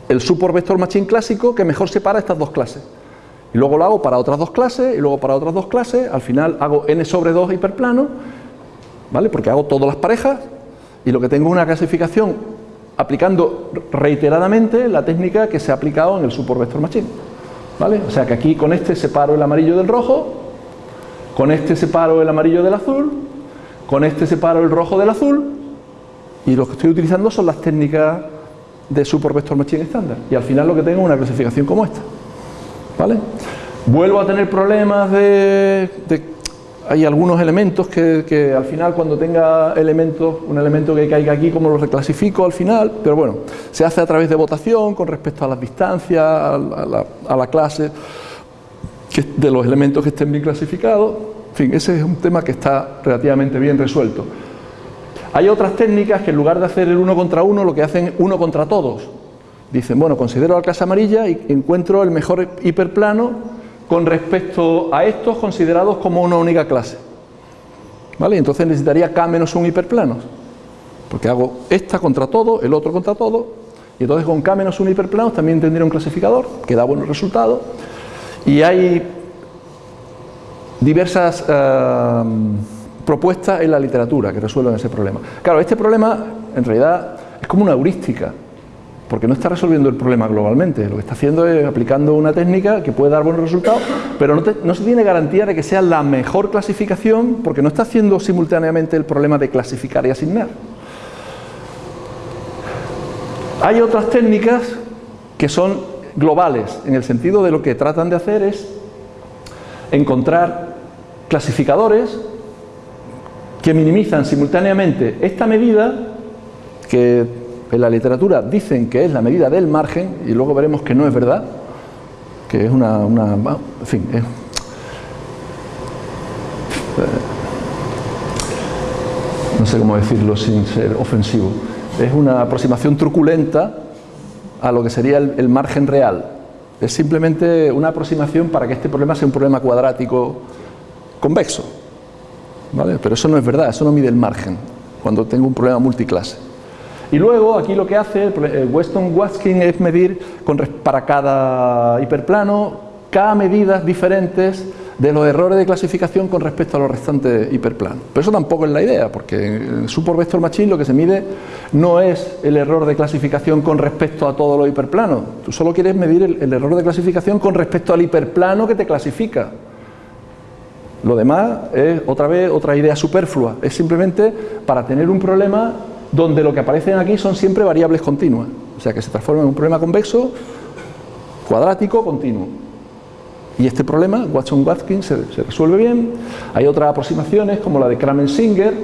[SPEAKER 1] el support vector machine clásico que mejor separa estas dos clases. Y luego lo hago para otras dos clases, y luego para otras dos clases, al final hago n sobre 2 hiperplano, ¿vale? Porque hago todas las parejas, y lo que tengo es una clasificación aplicando reiteradamente la técnica que se ha aplicado en el support vector machine. ¿Vale? O sea que aquí con este separo el amarillo del rojo, con este separo el amarillo del azul, con este separo el rojo del azul, y lo que estoy utilizando son las técnicas de support vector machine estándar. Y al final lo que tengo es una clasificación como esta. ¿Vale? Vuelvo a tener problemas de, hay algunos elementos que, al final cuando tenga elementos, un elemento que caiga aquí, como lo reclasifico al final, pero bueno, se hace a través de votación con respecto a las distancias, a la, clase de los elementos que estén bien clasificados. En fin, ese es un tema que está relativamente bien resuelto. Hay otras técnicas que en lugar de hacer el uno contra uno, lo que hacen uno contra todos. Dicen, bueno, considero la clase amarilla y encuentro el mejor hiperplano con respecto a estos considerados como una única clase. ¿Vale? Entonces necesitaría K menos un hiperplano. Porque hago esta contra todo, el otro contra todo, y entonces con K menos un hiperplano también tendría un clasificador que da buenos resultados. Y hay diversas eh, propuestas en la literatura que resuelven ese problema. Claro, este problema en realidad es como una heurística porque no está resolviendo el problema globalmente, lo que está haciendo es aplicando una técnica que puede dar buenos resultados, pero no, se tiene garantía de que sea la mejor clasificación, porque no está haciendo simultáneamente el problema de clasificar y asignar. Hay otras técnicas que son globales, en el sentido de lo que tratan de hacer es encontrar clasificadores que minimizan simultáneamente esta medida que en la literatura dicen que es la medida del margen y luego veremos que no es verdad, que es una... en fin, eh, no sé cómo decirlo sin ser ofensivo, es una aproximación truculenta a lo que sería el, margen real. Es simplemente una aproximación para que este problema sea un problema cuadrático convexo. ¿vale? Pero eso no es verdad, eso no mide el margen cuando tengo un problema multiclase. Y luego aquí lo que hace el Weston Watkin es medir para cada hiperplano cada medidas diferentes de los errores de clasificación con respecto a los restantes hiperplanos. Pero eso tampoco es la idea, porque en Support Vector Machine lo que se mide no es el error de clasificación con respecto a todos los hiperplanos. Tú solo quieres medir el, el error de clasificación con respecto al hiperplano que te clasifica. Lo demás es otra vez otra idea superflua. Es simplemente para tener un problema donde lo que aparecen aquí son siempre variables continuas, o sea que se transforma en un problema convexo, cuadrático, continuo. Y este problema, Watson-Watkins, se, resuelve bien. Hay otras aproximaciones como la de Kramer-Singer,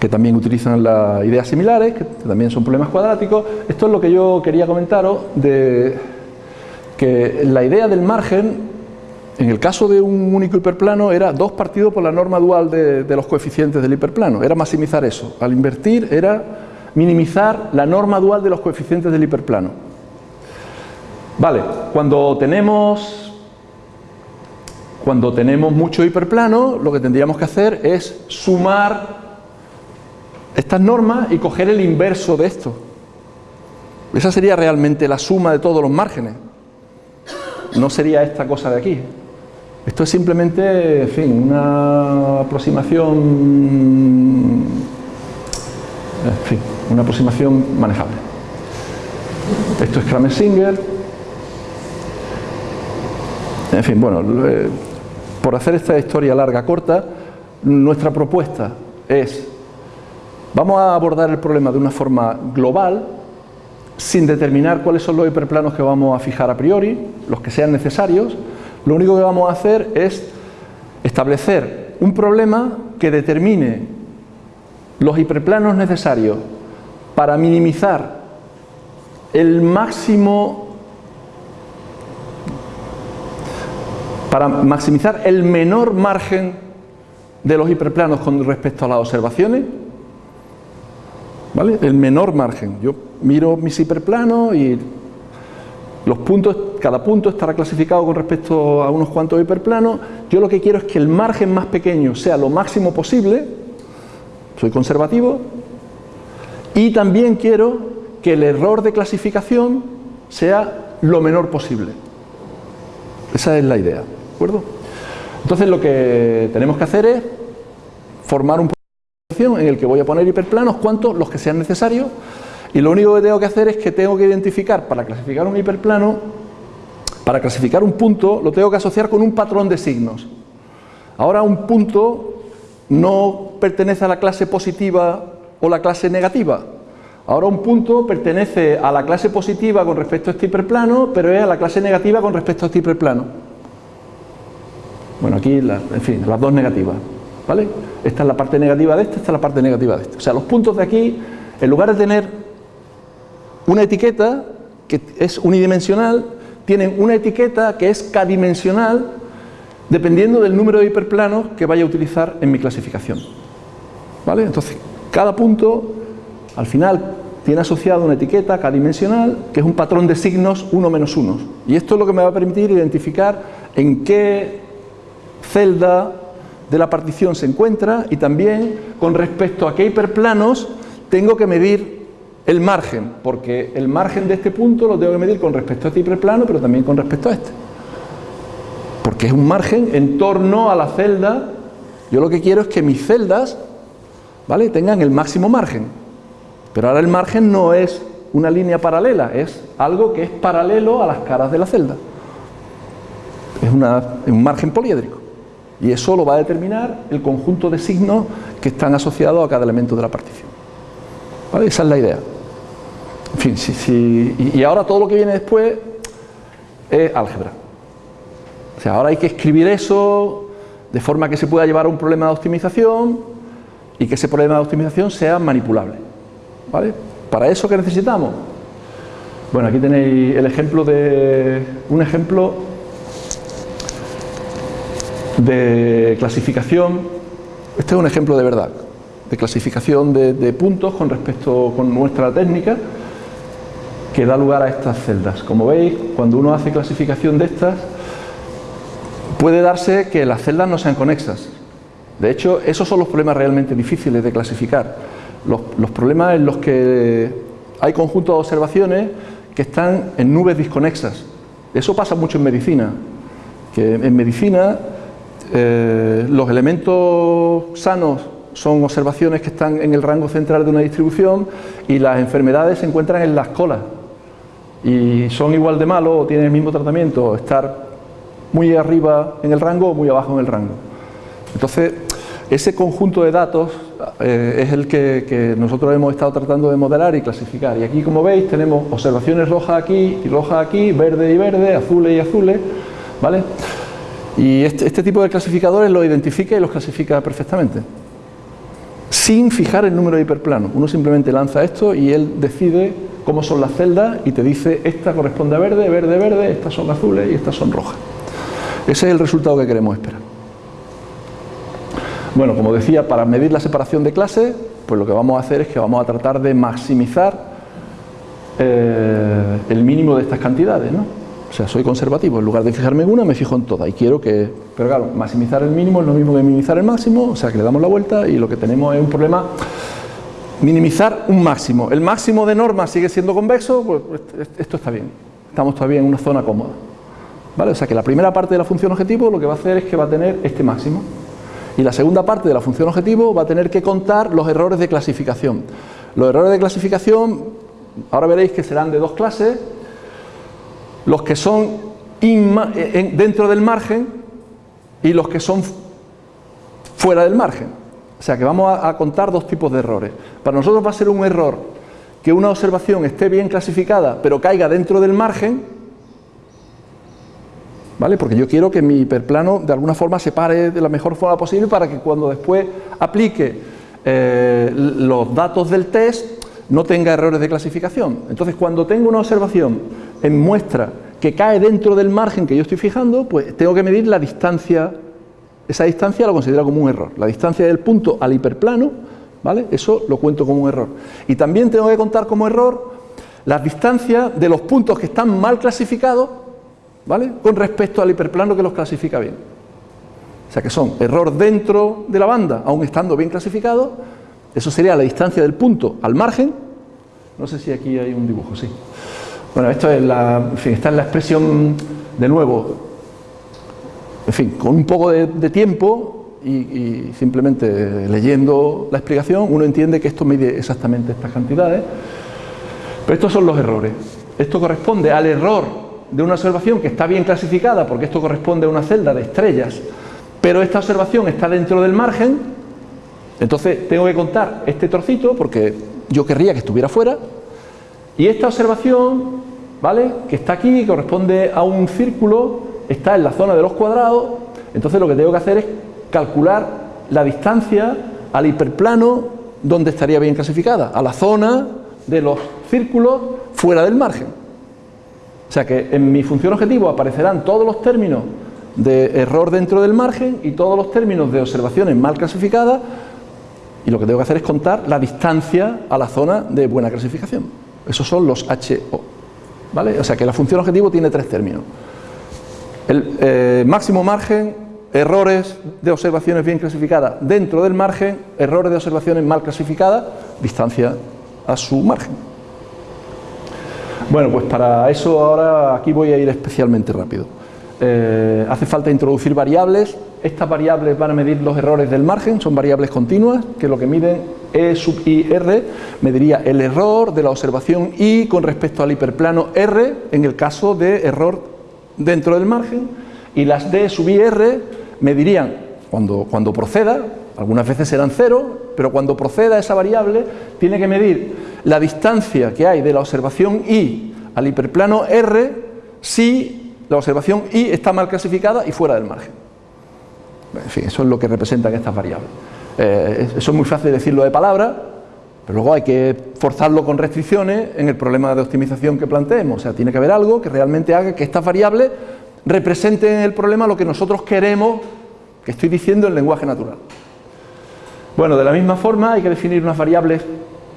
[SPEAKER 1] que también utilizan las ideas similares, que también son problemas cuadráticos. Esto es lo que yo quería comentaros de que la idea del margen en el caso de un único hiperplano era dos partidos por la norma dual de, los coeficientes del hiperplano, era maximizar eso. Al invertir era minimizar la norma dual de los coeficientes del hiperplano. Vale, cuando tenemos cuando tenemos mucho hiperplano, lo que tendríamos que hacer es sumar estas normas y coger el inverso de esto. Esa sería realmente la suma de todos los márgenes. No sería esta cosa de aquí. Esto es simplemente, en fin, una aproximación, en fin, una aproximación manejable. Esto es Kramer-Singer. En fin, bueno, por hacer esta historia larga corta, nuestra propuesta es, vamos a abordar el problema de una forma global, sin determinar cuáles son los hiperplanos que vamos a fijar a priori, los que sean necesarios, lo único que vamos a hacer es establecer un problema que determine los hiperplanos necesarios para minimizar el máximo para maximizar el menor margen de los hiperplanos con respecto a las observaciones, ¿vale? El menor margen. Yo miro mis hiperplanos y los puntos, cada punto estará clasificado con respecto a unos cuantos hiperplanos. Yo lo que quiero es que el margen más pequeño sea lo máximo posible, soy conservativo, y también quiero que el error de clasificación sea lo menor posible. Esa es la idea acuerdo? Entonces lo que tenemos que hacer es formar un en el que voy a poner hiperplanos, cuantos, los que sean necesarios, y lo único que tengo que hacer es que tengo que identificar, para clasificar un hiperplano, para clasificar un punto, lo tengo que asociar con un patrón de signos. Ahora un punto no pertenece a la clase positiva o la clase negativa. Ahora un punto pertenece a la clase positiva con respecto a este hiperplano, pero es a la clase negativa con respecto a este hiperplano. Bueno, aquí, en fin, las dos negativas, ¿vale? Esta es la parte negativa de esta, esta es la parte negativa de esta. O sea, los puntos de aquí, en lugar de tener una etiqueta que es unidimensional, tienen una etiqueta que es k-dimensional dependiendo del número de hiperplanos que vaya a utilizar en mi clasificación. ¿Vale? Entonces, cada punto, al final, tiene asociado una etiqueta k-dimensional que es un patrón de signos 1 menos 1. Y esto es lo que me va a permitir identificar en qué celda de la partición se encuentra y también con respecto a qué hiperplanos tengo que medir el margen, porque el margen de este punto lo tengo que medir con respecto a este hiperplano, pero también con respecto a este. Porque es un margen en torno a la celda, yo lo que quiero es que mis celdas ¿vale? tengan el máximo margen. Pero ahora el margen no es una línea paralela, es algo que es paralelo a las caras de la celda. Es, es un margen poliédrico. Y eso lo va a determinar el conjunto de signos que están asociados a cada elemento de la partición. ¿Vale? Esa es la idea. En fin, sí, y ahora todo lo que viene después es álgebra. O sea, ahora hay que escribir eso de forma que se pueda llevar a un problema de optimización y que ese problema de optimización sea manipulable. ¿Vale? ¿Para eso qué necesitamos? Bueno, aquí tenéis el ejemplo de un ejemplo de clasificación, este es un ejemplo de verdad, de clasificación de, puntos con respecto con nuestra técnica que da lugar a estas celdas. Como veis, cuando uno hace clasificación de estas, puede darse que las celdas no sean conexas. De hecho, esos son los problemas realmente difíciles de clasificar. Los, problemas en los que hay conjuntos de observaciones que están en nubes disconexas. Eso pasa mucho en medicina, que en medicina eh, los elementos sanos son observaciones que están en el rango central de una distribución y las enfermedades se encuentran en las colas y son igual de malos o tienen el mismo tratamiento, estar muy arriba en el rango o muy abajo en el rango. Entonces, ese conjunto de datos eh, es el que, nosotros hemos estado tratando de modelar y clasificar. Y aquí, como veis, tenemos observaciones rojas aquí y rojas aquí, verde y verde, azules y azules, ¿vale? Y este, este, tipo de clasificadores lo identifica y los clasifica perfectamente. Sin fijar el número de hiperplanos. Uno simplemente lanza esto y él decide cómo son las celdas y te dice esta corresponde a verde, verde, verde, estas son azules y estas son rojas. Ese es el resultado que queremos esperar. Bueno, como decía, para medir la separación de clases, pues lo que vamos a hacer es que vamos a tratar de maximizar eh, el mínimo de estas cantidades, ¿no? O sea, soy conservativo, en lugar de fijarme en una, me fijo en todas y quiero que... Pero claro, maximizar el mínimo es lo mismo que minimizar el máximo, o sea que le damos la vuelta y lo que tenemos es un problema minimizar un máximo. El máximo de norma sigue siendo convexo, pues esto está bien, estamos todavía en una zona cómoda. ¿Vale? O sea que la primera parte de la función objetivo lo que va a hacer es que va a tener este máximo. Y la segunda parte de la función objetivo va a tener que contar los errores de clasificación. Los errores de clasificación, ahora veréis que serán de dos clases, los que son dentro del margen y los que son fuera del margen. O sea que vamos a, contar dos tipos de errores. Para nosotros va a ser un error que una observación esté bien clasificada pero caiga dentro del margen ¿vale? Porque yo quiero que mi hiperplano de alguna forma se pare de la mejor forma posible para que cuando después aplique eh, los datos del test no tenga errores de clasificación. Entonces, cuando tengo una observación en muestra que cae dentro del margen que yo estoy fijando, pues tengo que medir la distancia, esa distancia lo considero como un error. La distancia del punto al hiperplano, ¿vale? Eso lo cuento como un error. Y también tengo que contar como error las distancias de los puntos que están mal clasificados ¿vale? Con respecto al hiperplano que los clasifica bien. O sea que son error dentro de la banda, aún estando bien clasificado, eso sería la distancia del punto al margen. No sé si aquí hay un dibujo, sí. Bueno, esto es la, en fin, está en la expresión de nuevo, en fin, con un poco de, tiempo y, y, simplemente leyendo la explicación, uno entiende que esto mide exactamente estas cantidades. Pero estos son los errores. Esto corresponde al error de una observación que está bien clasificada, porque esto corresponde a una celda de estrellas, pero esta observación está dentro del margen, entonces tengo que contar este trocito, porque yo querría que estuviera fuera, y esta observación, ¿vale?, que está aquí, corresponde a un círculo, está en la zona de los cuadrados, entonces lo que tengo que hacer es calcular la distancia al hiperplano donde estaría bien clasificada, a la zona de los círculos fuera del margen. O sea que en mi función objetivo aparecerán todos los términos de error dentro del margen y todos los términos de observaciones mal clasificadas y lo que tengo que hacer es contar la distancia a la zona de buena clasificación. Esos son los HO. ¿vale? O sea que la función objetivo tiene tres términos. El eh, máximo margen, errores de observaciones bien clasificadas dentro del margen, errores de observaciones mal clasificadas, distancia a su margen. Bueno, pues para eso ahora aquí voy a ir especialmente rápido. Eh, hace falta introducir variables. Estas variables van a medir los errores del margen, son variables continuas, que lo que miden E sub i r mediría el error de la observación i con respecto al hiperplano r en el caso de error dentro del margen y las d sub i r medirían cuando, cuando proceda, algunas veces serán cero, pero cuando proceda esa variable tiene que medir la distancia que hay de la observación I al hiperplano R si la observación I está mal clasificada y fuera del margen. En fin, eso es lo que representan estas variables. Eh, eso es muy fácil decirlo de palabra, pero luego hay que forzarlo con restricciones en el problema de optimización que planteemos. O sea, tiene que haber algo que realmente haga que estas variables representen en el problema lo que nosotros queremos que estoy diciendo en lenguaje natural. Bueno, de la misma forma hay que definir unas variables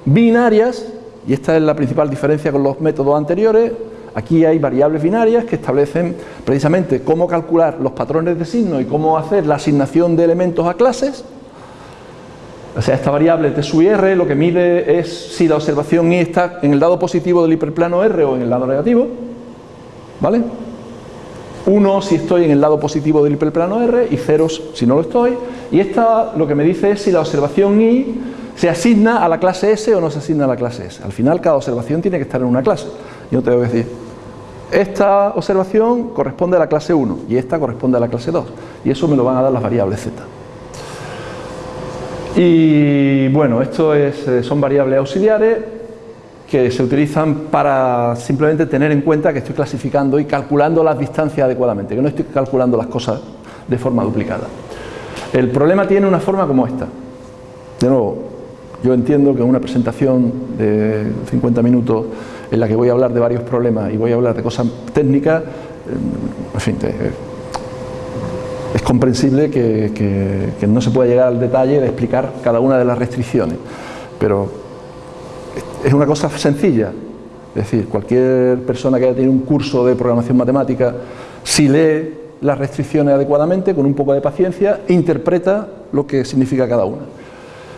[SPEAKER 1] binarias, y esta es la principal diferencia con los métodos anteriores, aquí hay variables binarias que establecen precisamente cómo calcular los patrones de signo y cómo hacer la asignación de elementos a clases, o sea, esta variable t sub r lo que mide es si la observación i está en el lado positivo del hiperplano r o en el lado negativo, ¿vale? 1 si estoy en el lado positivo del hiperplano r y 0 si no lo estoy, y esta lo que me dice es si la observación i ¿Se asigna a la clase S o no se asigna a la clase S? Al final cada observación tiene que estar en una clase. Yo tengo que decir, esta observación corresponde a la clase 1 y esta corresponde a la clase 2. Y eso me lo van a dar las variables Z. Y bueno, esto es, eh, son variables auxiliares que se utilizan para simplemente tener en cuenta que estoy clasificando y calculando las distancias adecuadamente, que no estoy calculando las cosas de forma duplicada. El problema tiene una forma como esta. De nuevo, yo entiendo que una presentación de 50 minutos en la que voy a hablar de varios problemas y voy a hablar de cosas técnicas, eh, en fin, es comprensible que, no se pueda llegar al detalle de explicar cada una de las restricciones, pero es una cosa sencilla, es decir, cualquier persona que haya tenido un curso de programación matemática, si lee las restricciones adecuadamente, con un poco de paciencia, interpreta lo que significa cada una.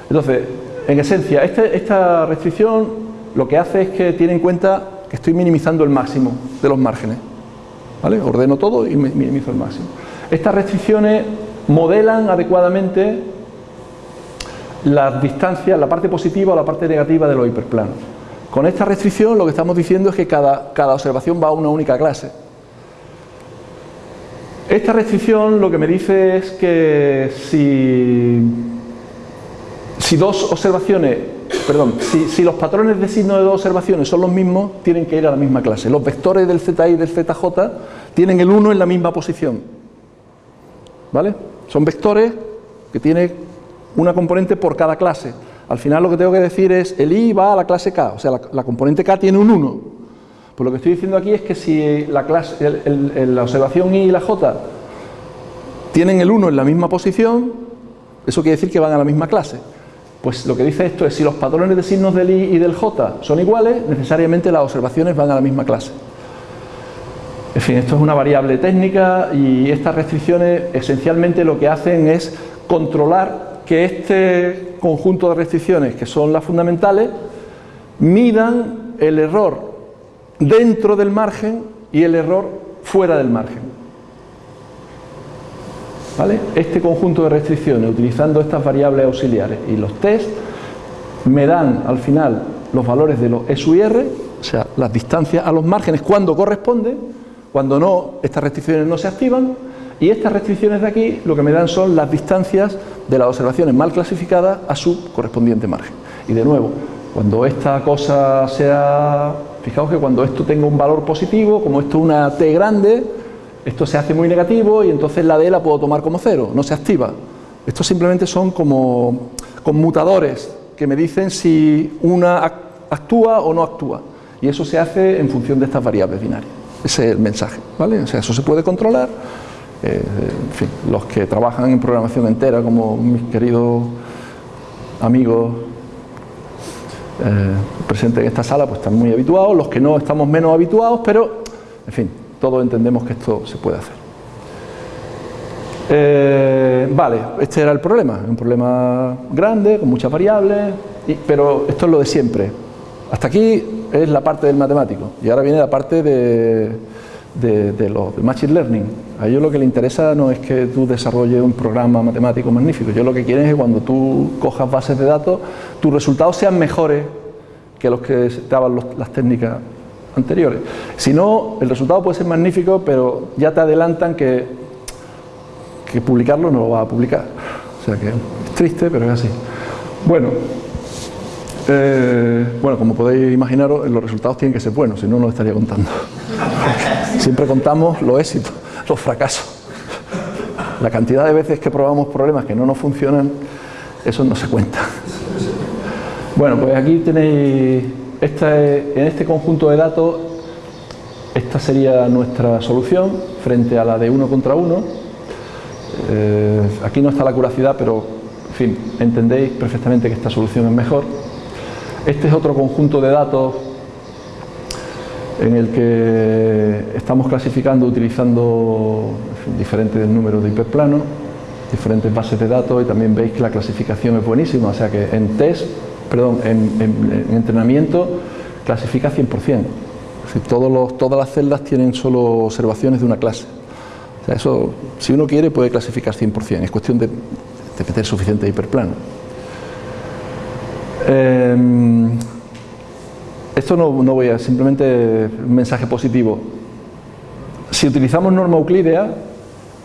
[SPEAKER 1] Entonces, en esencia, este, esta restricción lo que hace es que tiene en cuenta que estoy minimizando el máximo de los márgenes. ¿Vale? Ordeno todo y minimizo el máximo. Estas restricciones modelan adecuadamente las distancias, la parte positiva o la parte negativa de los hiperplanos. Con esta restricción lo que estamos diciendo es que cada, cada observación va a una única clase. Esta restricción lo que me dice es que si, si dos observaciones, perdón, si, si, los patrones de signo de dos observaciones son los mismos, tienen que ir a la misma clase. Los vectores del ZI y del ZJ tienen el 1 en la misma posición. ¿Vale? Son vectores que tienen una componente por cada clase. Al final lo que tengo que decir es, el i va a la clase k, o sea, la, componente k tiene un 1. Pues lo que estoy diciendo aquí es que si la, clase, la observación i y la j tienen el 1 en la misma posición, eso quiere decir que van a la misma clase. Pues lo que dice esto es, si los patrones de signos del i y del j son iguales, necesariamente las observaciones van a la misma clase. En fin, esto es una variable técnica y estas restricciones esencialmente lo que hacen es controlar que este conjunto de restricciones, que son las fundamentales, midan el error dentro del margen y el error fuera del margen. ¿Vale? Este conjunto de restricciones, utilizando estas variables auxiliares y los test, me dan al final los valores de los SUR, o sea, las distancias a los márgenes cuando corresponde, cuando no, estas restricciones no se activan y estas restricciones de aquí lo que me dan son las distancias de las observaciones mal clasificadas a su correspondiente margen. Y de nuevo, cuando esta cosa sea, fijaos que cuando esto tenga un valor positivo, como esto es una T grande, esto se hace muy negativo y entonces la D la puedo tomar como cero, no se activa. Estos simplemente son como conmutadores que me dicen si una actúa o no actúa. Y eso se hace en función de estas variables binarias. Ese es el mensaje, ¿vale? O sea, eso se puede controlar. Eh, en fin, los que trabajan en programación entera, como mis queridos amigos eh, presentes en esta sala, pues están muy habituados. Los que no estamos menos habituados, pero, en fin, todos entendemos que esto se puede hacer. Eh, vale, este era el problema, un problema grande, con muchas variables, pero esto es lo de siempre. Hasta aquí es la parte del matemático y ahora viene la parte de, los Machine Learning. A ellos lo que les interesa no es que tú desarrolles un programa matemático magnífico, yo lo que quieren es que cuando tú cojas bases de datos, tus resultados sean mejores que los que daban las técnicas anteriores. Si no, el resultado puede ser magnífico, pero ya te adelantan que, que publicarlo no lo va a publicar. O sea que es triste, pero es así. Bueno, eh, bueno, como podéis imaginaros, los resultados tienen que ser buenos, si no, no lo estaría contando. Siempre contamos los éxitos, los fracasos. La cantidad de veces que probamos problemas que no nos funcionan, eso no se cuenta. Bueno, pues aquí tenéis, en este conjunto de datos, esta sería nuestra solución frente a la de uno contra uno. Eh, aquí no está la curacidad, pero, en fin, entendéis perfectamente que esta solución es mejor. Este es otro conjunto de datos en el que estamos clasificando utilizando diferentes números de hiperplanos, diferentes bases de datos y también veis que la clasificación es buenísima, o sea que en test, perdón, en, entrenamiento clasifica 100%. Es todas las celdas tienen solo observaciones de una clase. O sea, eso, si uno quiere, puede clasificar 100%, es cuestión de, de meter suficiente hiperplano. Em, esto no, voy a, simplemente un mensaje positivo. Si utilizamos norma euclídea,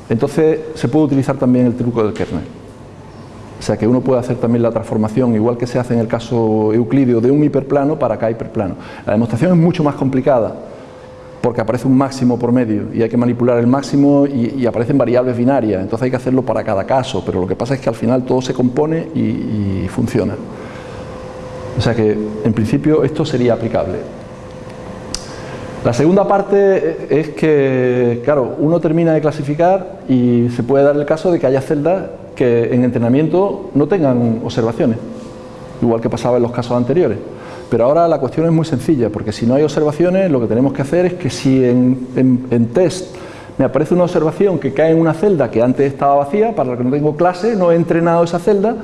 [SPEAKER 1] entonces se puede utilizar también el truco del kernel. O sea que uno puede hacer también la transformación, igual que se hace en el caso euclídeo, de un hiperplano para acá hiperplano. La demostración es mucho más complicada, porque aparece un máximo por medio y hay que manipular el máximo y, aparecen variables binarias, entonces hay que hacerlo para cada caso, pero lo que pasa es que al final todo se compone y funciona. O sea que, en principio, esto sería aplicable. La segunda parte es que, claro, uno termina de clasificar y se puede dar el caso de que haya celdas que en entrenamiento no tengan observaciones, igual que pasaba en los casos anteriores. Pero ahora la cuestión es muy sencilla, porque si no hay observaciones, lo que tenemos que hacer es que si en, test me aparece una observación que cae en una celda que antes estaba vacía, para la que no tengo clase, no he entrenado esa celda,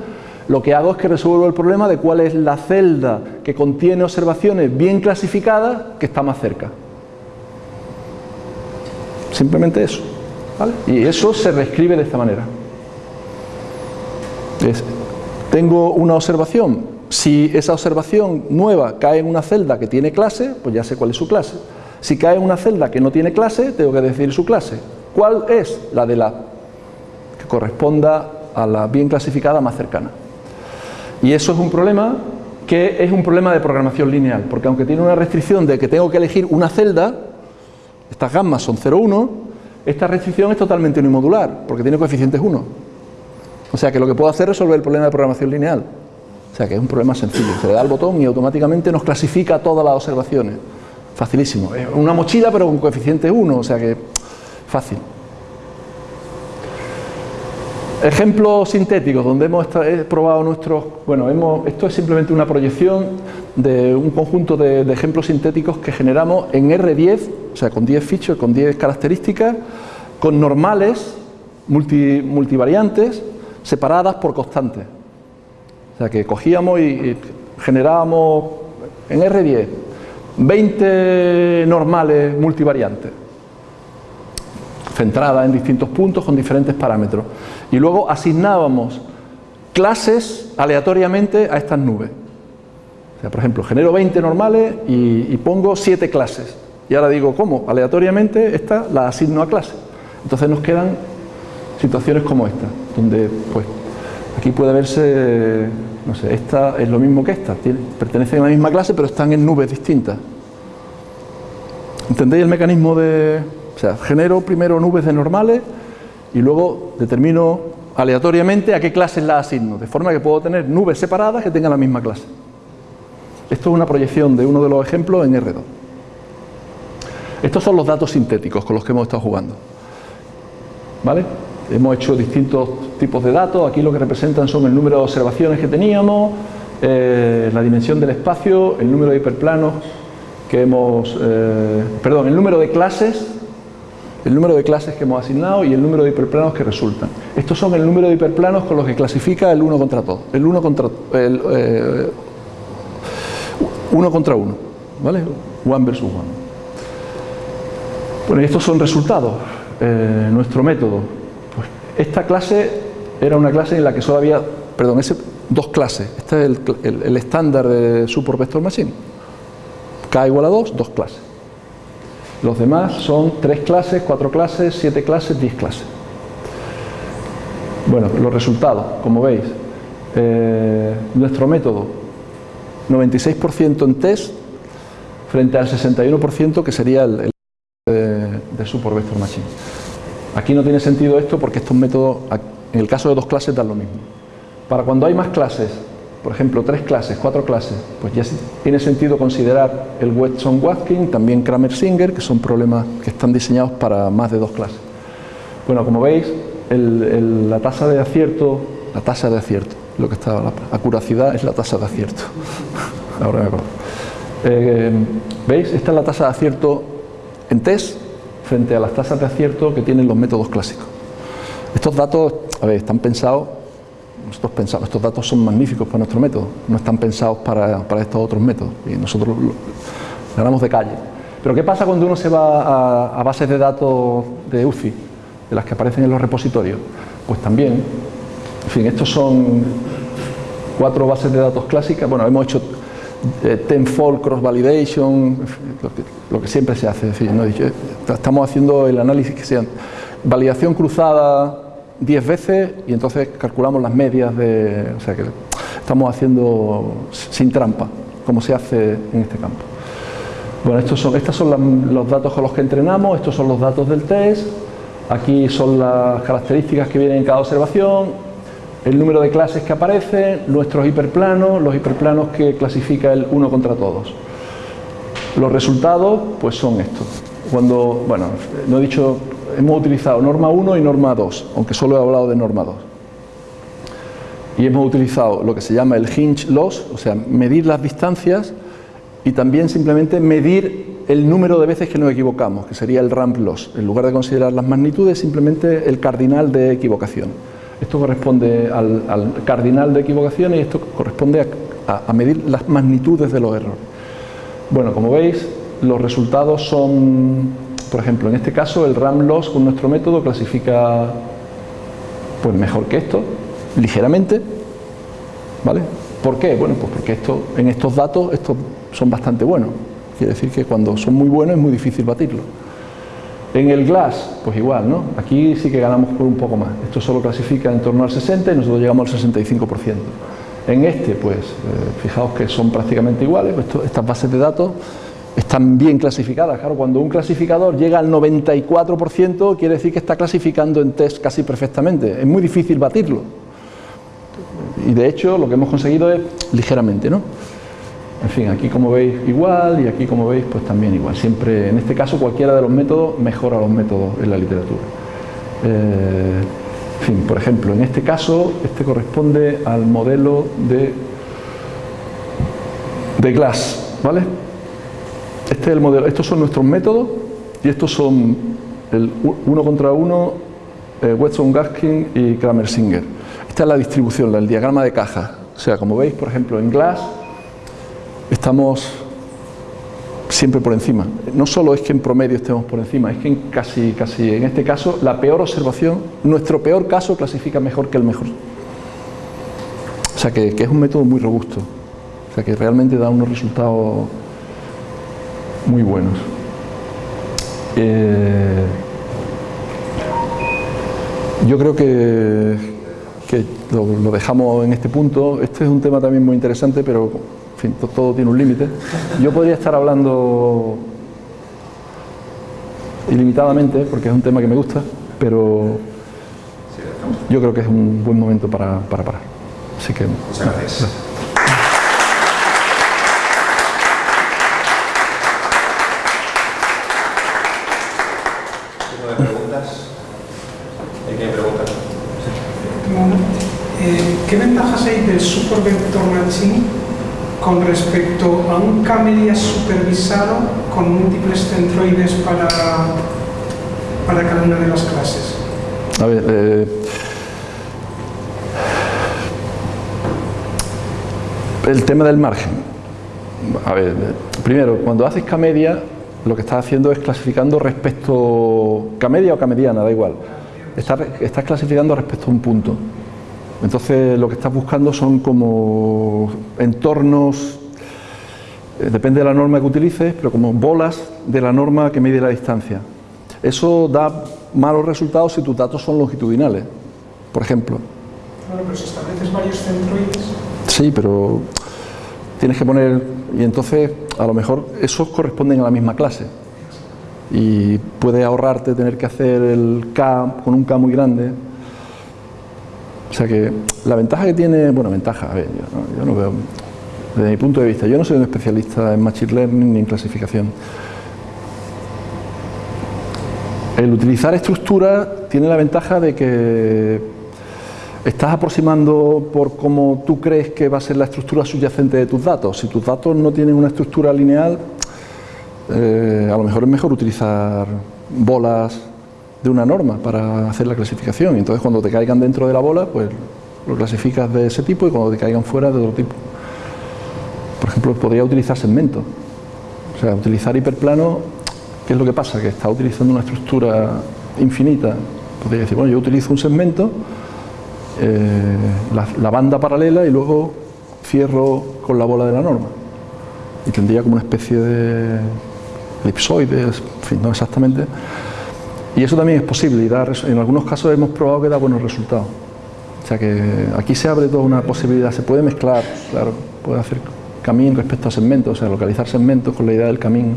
[SPEAKER 1] lo que hago es que resuelvo el problema de cuál es la celda que contiene observaciones bien clasificadas que está más cerca. Simplemente eso. Y eso se reescribe de esta manera. tengo una observación, si esa observación nueva cae en una celda que tiene clase, pues ya sé cuál es su clase. Si cae en una celda que no tiene clase, tengo que decir su clase. ¿Cuál es? La de la que corresponda a la bien clasificada más cercana. Y eso es un problema que es un problema de programación lineal, porque aunque tiene una restricción de que tengo que elegir una celda, estas gammas son 0, 1, esta restricción es totalmente unimodular, porque tiene coeficientes 1. O sea que lo que puedo hacer es resolver el problema de programación lineal. O sea que es un problema sencillo, se le da el botón y automáticamente nos clasifica todas las observaciones. Facilísimo. Es una mochila pero con coeficiente 1, o sea que fácil. Ejemplos sintéticos donde hemos probado nuestros... Bueno, hemos, esto es simplemente una proyección de un conjunto de, ejemplos sintéticos que generamos en R10, o sea, con 10 features, con 10 características, con normales, multivariantes, separadas por constantes. O sea, que cogíamos y generábamos en R10 20 normales multivariantes centradas en distintos puntos con diferentes parámetros. Y luego asignábamos clases aleatoriamente a estas nubes. O sea, por ejemplo, genero 20 normales y, pongo 7 clases. Y ahora digo, ¿cómo? Aleatoriamente esta la asigno a clase. Entonces nos quedan situaciones como esta, donde pues aquí puede verse, no sé, esta es lo mismo que esta, pertenecen a la misma clase pero están en nubes distintas. ¿Entendéis el mecanismo de, o sea, genero primero nubes de normales y luego determino aleatoriamente a qué clases las asigno, de forma que puedo tener nubes separadas que tengan la misma clase. Esto es una proyección de uno de los ejemplos en R2. Estos son los datos sintéticos con los que hemos estado jugando. ¿Vale? Hemos hecho distintos tipos de datos, aquí lo que representan son el número de observaciones que teníamos, eh, la dimensión del espacio, el número de hiperplanos que hemos, eh, perdón, el número de clases el número de clases que hemos asignado y el número de hiperplanos que resultan. Estos son el número de hiperplanos con los que clasifica el uno contra todo, el uno contra el, eh, uno contra uno, ¿vale? One versus one. Bueno, y estos son resultados. Eh, nuestro método. Pues esta clase era una clase en la que solo había, perdón, dos clases. Este es el, estándar de Support Vector Machine. K igual a 2, dos clases. Los demás son tres clases, cuatro clases, siete clases, diez clases. Bueno, los resultados, como veis, eh, nuestro método 96% en test frente al 61% que sería el, de, de Support Vector Machine. Aquí no tiene sentido esto porque estos métodos, en el caso de dos clases, dan lo mismo. Para cuando hay más clases por ejemplo, tres clases, cuatro clases, pues ya tiene sentido considerar el Weston-Watkin, también Kramer-Singer, que son problemas que están diseñados para más de dos clases. Bueno, como veis, la tasa de acierto, la tasa de acierto, lo que estaba, la acuracidad es la tasa de acierto. Ahora me acuerdo. Eh, ¿Veis? Esta es la tasa de acierto en test frente a las tasas de acierto que tienen los métodos clásicos. Estos datos, a ver, están pensados estos datos son magníficos para nuestro método, no están pensados para, estos otros métodos y nosotros ganamos de calle. Pero ¿qué pasa cuando uno se va a, bases de datos de UCI, de las que aparecen en los repositorios? Pues también, en fin, estos son cuatro bases de datos clásicas, bueno, hemos hecho eh, tenfold cross validation, lo que, siempre se hace, estamos haciendo el análisis que sea validación cruzada 10 veces y entonces calculamos las medias de... O sea que estamos haciendo sin trampa, como se hace en este campo. Bueno, estos son, estos son los datos con los que entrenamos, estos son los datos del test, aquí son las características que vienen en cada observación, el número de clases que aparecen, nuestros hiperplanos, los hiperplanos que clasifica el uno contra todos. Los resultados pues son estos. Cuando, bueno, no he dicho, hemos utilizado norma 1 y norma 2, aunque solo he hablado de norma 2. Y hemos utilizado lo que se llama el hinge loss, o sea, medir las distancias y también simplemente medir el número de veces que nos equivocamos, que sería el ramp loss. En lugar de considerar las magnitudes, simplemente el cardinal de equivocación. Esto corresponde al, cardinal de equivocación y esto corresponde a medir las magnitudes de los errores. Bueno, como veis, los resultados son, por ejemplo, en este caso el RAM loss con nuestro método clasifica pues mejor que esto, ligeramente, ¿vale? ¿Por qué? Bueno, pues porque esto, en estos datos estos son bastante buenos. Quiere decir que cuando son muy buenos es muy difícil batirlo. En el glass, pues igual, ¿no? Aquí sí que ganamos por un poco más. Esto solo clasifica en torno al 60 y nosotros llegamos al 65%. En este, pues, eh, fijaos que son prácticamente iguales, estas bases de datos están bien clasificadas. Claro, cuando un clasificador llega al 94%, quiere decir que está clasificando en test casi perfectamente. Es muy difícil batirlo. Y de hecho, lo que hemos conseguido es ligeramente, ¿no? En fin, aquí como veis igual y aquí como veis pues también igual. Siempre, en este caso, cualquiera de los métodos mejora los métodos en la literatura. Eh, en fin, por ejemplo, en este caso, este corresponde al modelo de, de Glass, ¿vale? Este es el modelo, estos son nuestros métodos y estos son el uno contra uno, eh, Weston Gaskin y Kramer-Singer. Esta es la distribución, el diagrama de caja. O sea, como veis, por ejemplo, en Glass estamos siempre por encima. No solo es que en promedio estemos por encima, es que en casi, casi en este caso, la peor observación, nuestro peor caso clasifica mejor que el mejor. O sea que, es un método muy robusto, o sea que realmente da unos resultados muy buenos. Eh, yo creo que, que lo dejamos en este punto. Este es un tema también muy interesante, pero todo tiene un límite. Yo podría estar hablando ilimitadamente, porque es un tema que me gusta, pero yo creo que es un buen momento para, parar. Así que,
[SPEAKER 2] Muchas gracias. preguntas?
[SPEAKER 4] Eh, ¿Qué ventajas hay del Super Vector Matching con respecto a un camelia supervisado con múltiples centroides para, para cada una de las clases?
[SPEAKER 1] A ver, eh, el tema del margen. A ver, primero, cuando haces camedia, lo que estás haciendo es clasificando respecto, camedia o camediana, da igual. Estás clasificando respecto a un punto. Entonces lo que estás buscando son como entornos, eh, depende de la norma que utilices, pero como bolas de la norma que mide la distancia. Eso da malos resultados si tus datos son longitudinales, por ejemplo.
[SPEAKER 4] Claro, pero si estableces varios centroides...
[SPEAKER 1] Sí, pero tienes que poner... Y entonces, a lo mejor, esos corresponden a la misma clase. Y puedes ahorrarte tener que hacer el K con un K muy grande, o sea que la ventaja que tiene, bueno, ventaja, a ver, yo no, veo, desde mi punto de vista, yo no soy un especialista en Machine Learning ni en clasificación. El utilizar estructuras tiene la ventaja de que estás aproximando por cómo tú crees que va a ser la estructura subyacente de tus datos. Si tus datos no tienen una estructura lineal, eh, a lo mejor es mejor utilizar bolas de una norma para hacer la clasificación. Y entonces cuando te caigan dentro de la bola, pues lo clasificas de ese tipo y cuando te caigan fuera de otro tipo. Por ejemplo, podría utilizar segmentos. O sea, utilizar hiperplano, ¿qué es lo que pasa? Que está utilizando una estructura infinita. Podría decir, bueno, yo utilizo un segmento, eh, la, banda paralela y luego cierro con la bola de la norma. Y tendría como una especie de elipsoide, en fin, no exactamente, y eso también es posible y en algunos casos hemos probado que da buenos resultados. O sea que aquí se abre toda una posibilidad, se puede mezclar, claro, puede hacer camino respecto a segmentos, o sea, localizar segmentos con la idea del camino.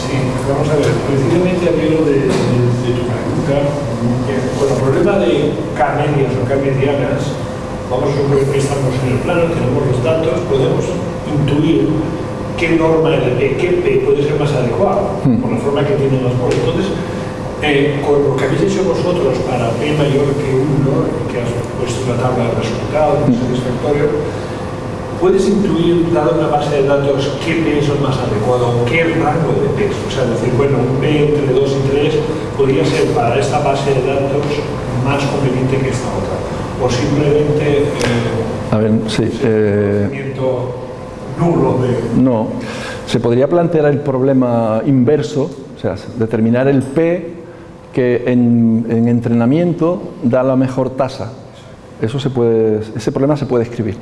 [SPEAKER 5] Sí, vamos a ver, precisamente a de, de, tu pregunta, con el problema de camelias o camedianas, vamos a suponer que estamos en el plano, tenemos los datos, podemos intuir qué norma qué P puede ser más adecuado, por la forma que tienen las bolas. Entonces, eh, con lo que habéis hecho vosotros para P mayor que 1, que has puesto una tabla de resultados satisfactorio, puedes intuir, dado una base de datos, qué P es el más adecuado, qué rango de P. O sea, decir, bueno, un P entre 2 y 3 podría ser para esta base de datos más conveniente que esta otra. O simplemente eh,
[SPEAKER 1] A ver, sí. eh,
[SPEAKER 5] nulo de...
[SPEAKER 1] no. Se podría plantear el problema inverso, o sea, determinar el P que en, en entrenamiento da la mejor tasa. Eso se puede, ese problema se puede escribir.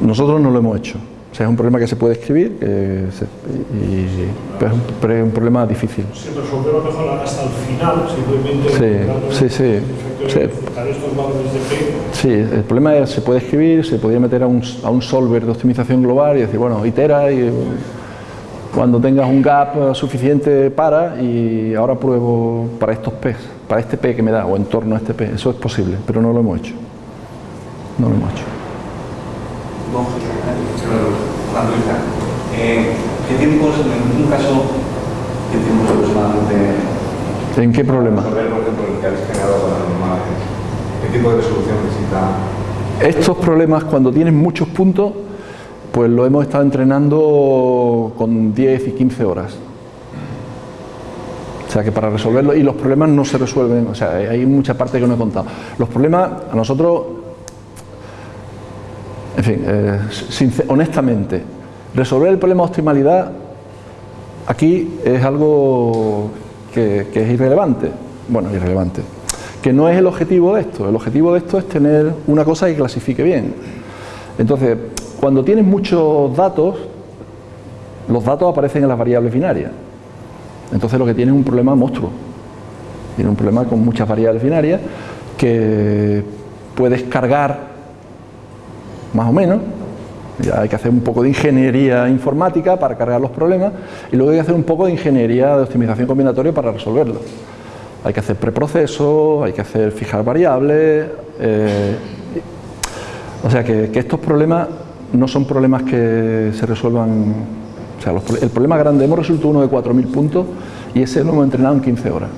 [SPEAKER 1] Nosotros no lo hemos hecho. O sea, es un problema que se puede escribir, que se- y- es un, pero es un problema difícil.
[SPEAKER 5] Se resolverá mejor hasta el final, simplemente...
[SPEAKER 1] Sí, sí, sí, sí.
[SPEAKER 5] enfocar estos valores de P
[SPEAKER 1] Sí, el problema es se puede escribir, se podría meter a un, a un solver de optimización global y decir, bueno, itera y cuando tengas un gap suficiente para y ahora pruebo para estos P, para este P que me da o en torno a este P. Eso es posible, pero no lo hemos hecho. No lo hemos hecho.
[SPEAKER 6] Eh, ¿Qué tiempos, en un caso, qué tiempos aproximadamente
[SPEAKER 1] ¿En qué problema?
[SPEAKER 6] resolver, por ejemplo, el que habéis generado con las normales? ¿Qué tipo de resolución necesita?
[SPEAKER 1] Estos problemas, cuando tienes muchos puntos, pues lo hemos estado entrenando con 10 y 15 horas. O sea que para resolverlo, y los problemas no se resuelven, o sea, hay mucha parte que no he contado. Los problemas, a nosotros, en fin, eh, sincer- honestamente, resolver el problema de optimalidad aquí es algo que, es irrelevante. Bueno, irrelevante. Que no es el objetivo de esto. El objetivo de esto es tener una cosa que clasifique bien. Entonces, cuando tienes muchos datos, los datos aparecen en las variables binarias. Entonces lo que tienes es un problema monstruo. Tienes un problema con muchas variables binarias que puedes cargar más o menos. Hay que hacer un poco de ingeniería informática para cargar los problemas y luego hay que hacer un poco de ingeniería de optimización combinatoria para resolverlos. Hay que hacer preprocesos, hay que hacer fijar variables. eh, o sea que, estos problemas no son problemas que se resuelvan. O sea, el problema grande, hemos resuelto uno de 4.000 puntos y ese lo hemos entrenado en 15 horas.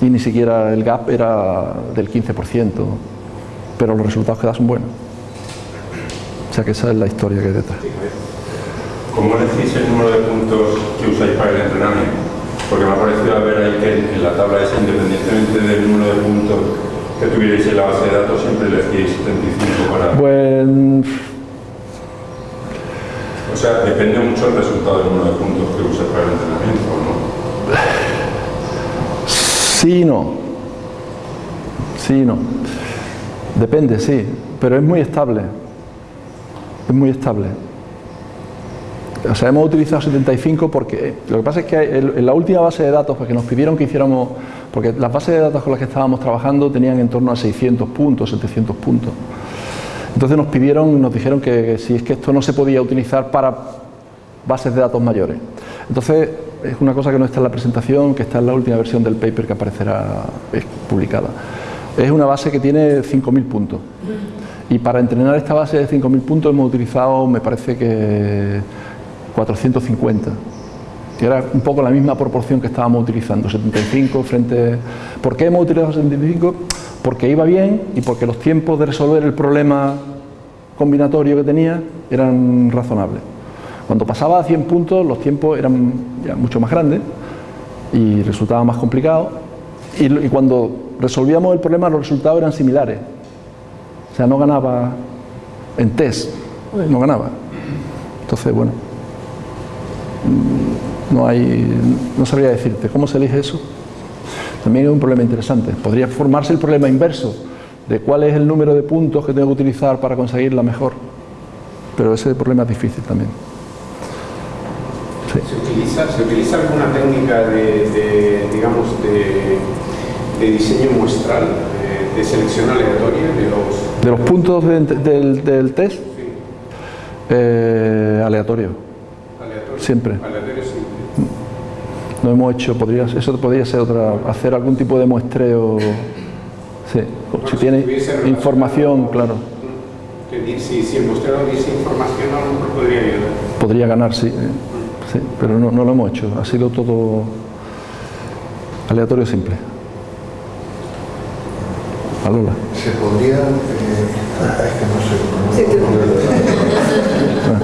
[SPEAKER 1] Y ni siquiera el gap era del 15%, pero los resultados que da son buenos. Sea que esa es la historia que hay detrás.
[SPEAKER 7] ¿Cómo decís el número de puntos que usáis para el entrenamiento? Porque me ha parecido ver ahí que en la tabla esa, independientemente del número de puntos que tuvierais en la base de datos, siempre elegíais 75 para...
[SPEAKER 1] Pues
[SPEAKER 7] O sea, depende mucho el resultado del número de puntos que usáis para el entrenamiento, ¿o ¿no?
[SPEAKER 1] sí y no. Sí y no. Depende, sí, pero es muy estable. Es muy estable. O sea, hemos utilizado 75 porque lo que pasa es que en la última base de datos, porque nos pidieron que hiciéramos, porque las bases de datos con las que estábamos trabajando tenían en torno a 600 puntos, 700 puntos. Entonces nos pidieron, nos dijeron que, que si es que esto no se podía utilizar para bases de datos mayores. Entonces es una cosa que no está en la presentación, que está en la última versión del paper que aparecerá eh, publicada. Es una base que tiene 5.000 puntos. Y para entrenar esta base de 5.000 puntos hemos utilizado, me parece que 450. Que era un poco la misma proporción que estábamos utilizando, 75 frente... ¿Por qué hemos utilizado 75? Porque iba bien y porque los tiempos de resolver el problema combinatorio que tenía eran razonables. Cuando pasaba a 100 puntos los tiempos eran ya mucho más grandes y resultaba más complicado. Y, cuando resolvíamos el problema los resultados eran similares. Sea, no ganaba en test, no ganaba. Entonces, bueno, mm, no hay, no sabría decirte cómo se elige eso. También es un problema interesante. Podría formarse el problema inverso de cuál es el número de puntos que tengo que utilizar para conseguir la mejor. Pero ese problema es difícil también.
[SPEAKER 8] ¿Se utiliza, ¿Se utiliza alguna técnica de, digamos, de, de diseño muestral, de, de selección aleatoria de los...
[SPEAKER 1] De los puntos de- del, del test,
[SPEAKER 8] sí,
[SPEAKER 1] eh, aleatorio. Siempre.
[SPEAKER 8] Aleatorios siempre.
[SPEAKER 1] No hemos hecho, podría, eso podría ser otra, hacer algún tipo de muestreo. Sí, si tiene información,
[SPEAKER 8] con
[SPEAKER 1] claro.
[SPEAKER 8] Si, si el muestreo diese información, a lo mejor podría ayudar.
[SPEAKER 1] Podría ganar, sí, eh, sí pero no, no lo hemos hecho. Ha sido todo aleatorio simple. A Lola.
[SPEAKER 3] Se podría, es que no sé,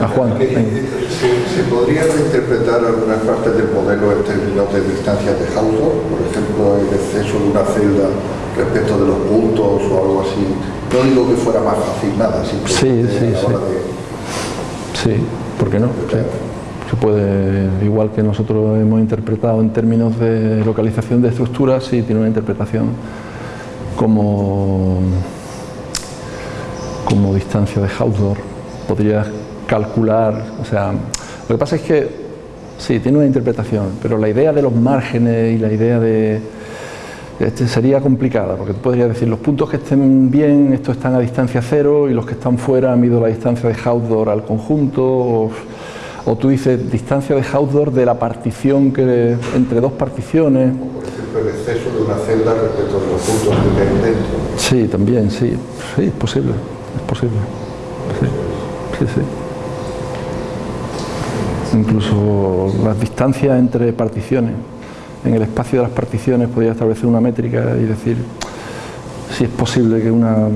[SPEAKER 1] A Juan.
[SPEAKER 3] se, se podría reinterpretar algunas partes del modelo en términos de distancias de Hausdorff, por ejemplo, el exceso de una celda respecto de los puntos o algo así. No digo que fuera más fácil nada, simplemente
[SPEAKER 1] Sí, sí,
[SPEAKER 3] a la
[SPEAKER 1] sí.
[SPEAKER 3] de...
[SPEAKER 1] Sí, ¿por qué no? Sí. Se puede, igual que nosotros hemos interpretado en términos de localización de estructuras, sí tiene una interpretación como, como distancia de Hausdorff. Podrías calcular, o sea, lo que pasa es que sí, tiene una interpretación, pero la idea de los márgenes y la idea de, este sería complicada, porque tú podrías decir los puntos que estén bien, estos están a distancia cero, y los que están fuera mido la distancia de Hausdorff al conjunto, o, o tú dices distancia de Hausdorff de la partición que entre dos particiones.
[SPEAKER 3] Por ejemplo, el exceso de una celda respecto de los puntos que hay dentro.
[SPEAKER 1] Sí, también, sí, sí, es posible, es posible. Sí, sí, sí. Incluso las distancias entre particiones. En el espacio de las particiones podría establecer una métrica y decir si es posible que una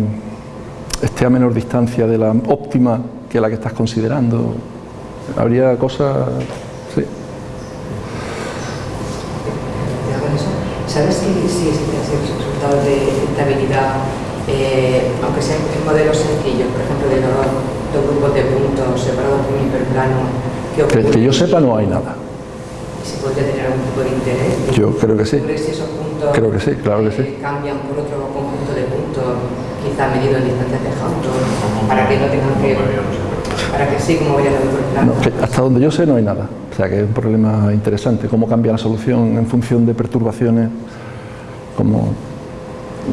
[SPEAKER 1] esté a menor distancia de la óptima que la que estás considerando. Habría cosas, sí.
[SPEAKER 9] Ya con eso, ¿Sabes si, si existen resultados de estabilidad, eh, aunque sean en modelos sencillos, por ejemplo, de dos, dos grupos de puntos separados por un hiperplano?
[SPEAKER 1] Que, que yo sepa no hay nada.
[SPEAKER 9] ¿Se podría tener algún tipo de interés?
[SPEAKER 1] Yo creo que sí.
[SPEAKER 9] ¿Descubrir si esos puntos
[SPEAKER 1] Creo que sí, claro que sí.
[SPEAKER 9] eh, cambian por otro conjunto de puntos, quizá medido en distancias de Hausdorff, para que no tengan que... Para que sí, como el hiperplano.
[SPEAKER 1] No, que hasta donde yo sé no hay nada. O sea que es un problema interesante, cómo cambia la solución en función de perturbaciones, como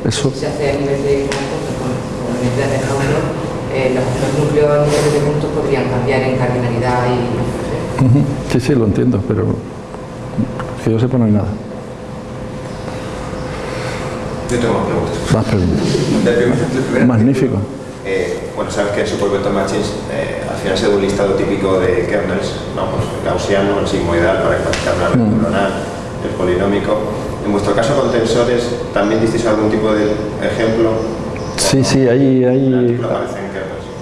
[SPEAKER 1] eso.
[SPEAKER 9] Si se hace a nivel de conjunto con, con identidad de Hausdorff, eh, los, los núcleos a nivel de puntos podrían cambiar en cardinalidad y...
[SPEAKER 1] Ujú. Sí, sí, lo entiendo, pero que yo sepa no hay nada.
[SPEAKER 2] Yo tengo más preguntas.
[SPEAKER 1] Más preguntas. Magnífico.
[SPEAKER 2] Eh, bueno, sabes que en Super Vector Machines eh, al final se da un listado típico de kernels, ¿no? pues el gaussiano, el sigmoidal para una red
[SPEAKER 1] Mm.
[SPEAKER 2] neuronal, el polinómico. En vuestro caso con tensores, ¿también disteis algún tipo de ejemplo?
[SPEAKER 1] Sí, sí, hay, hay,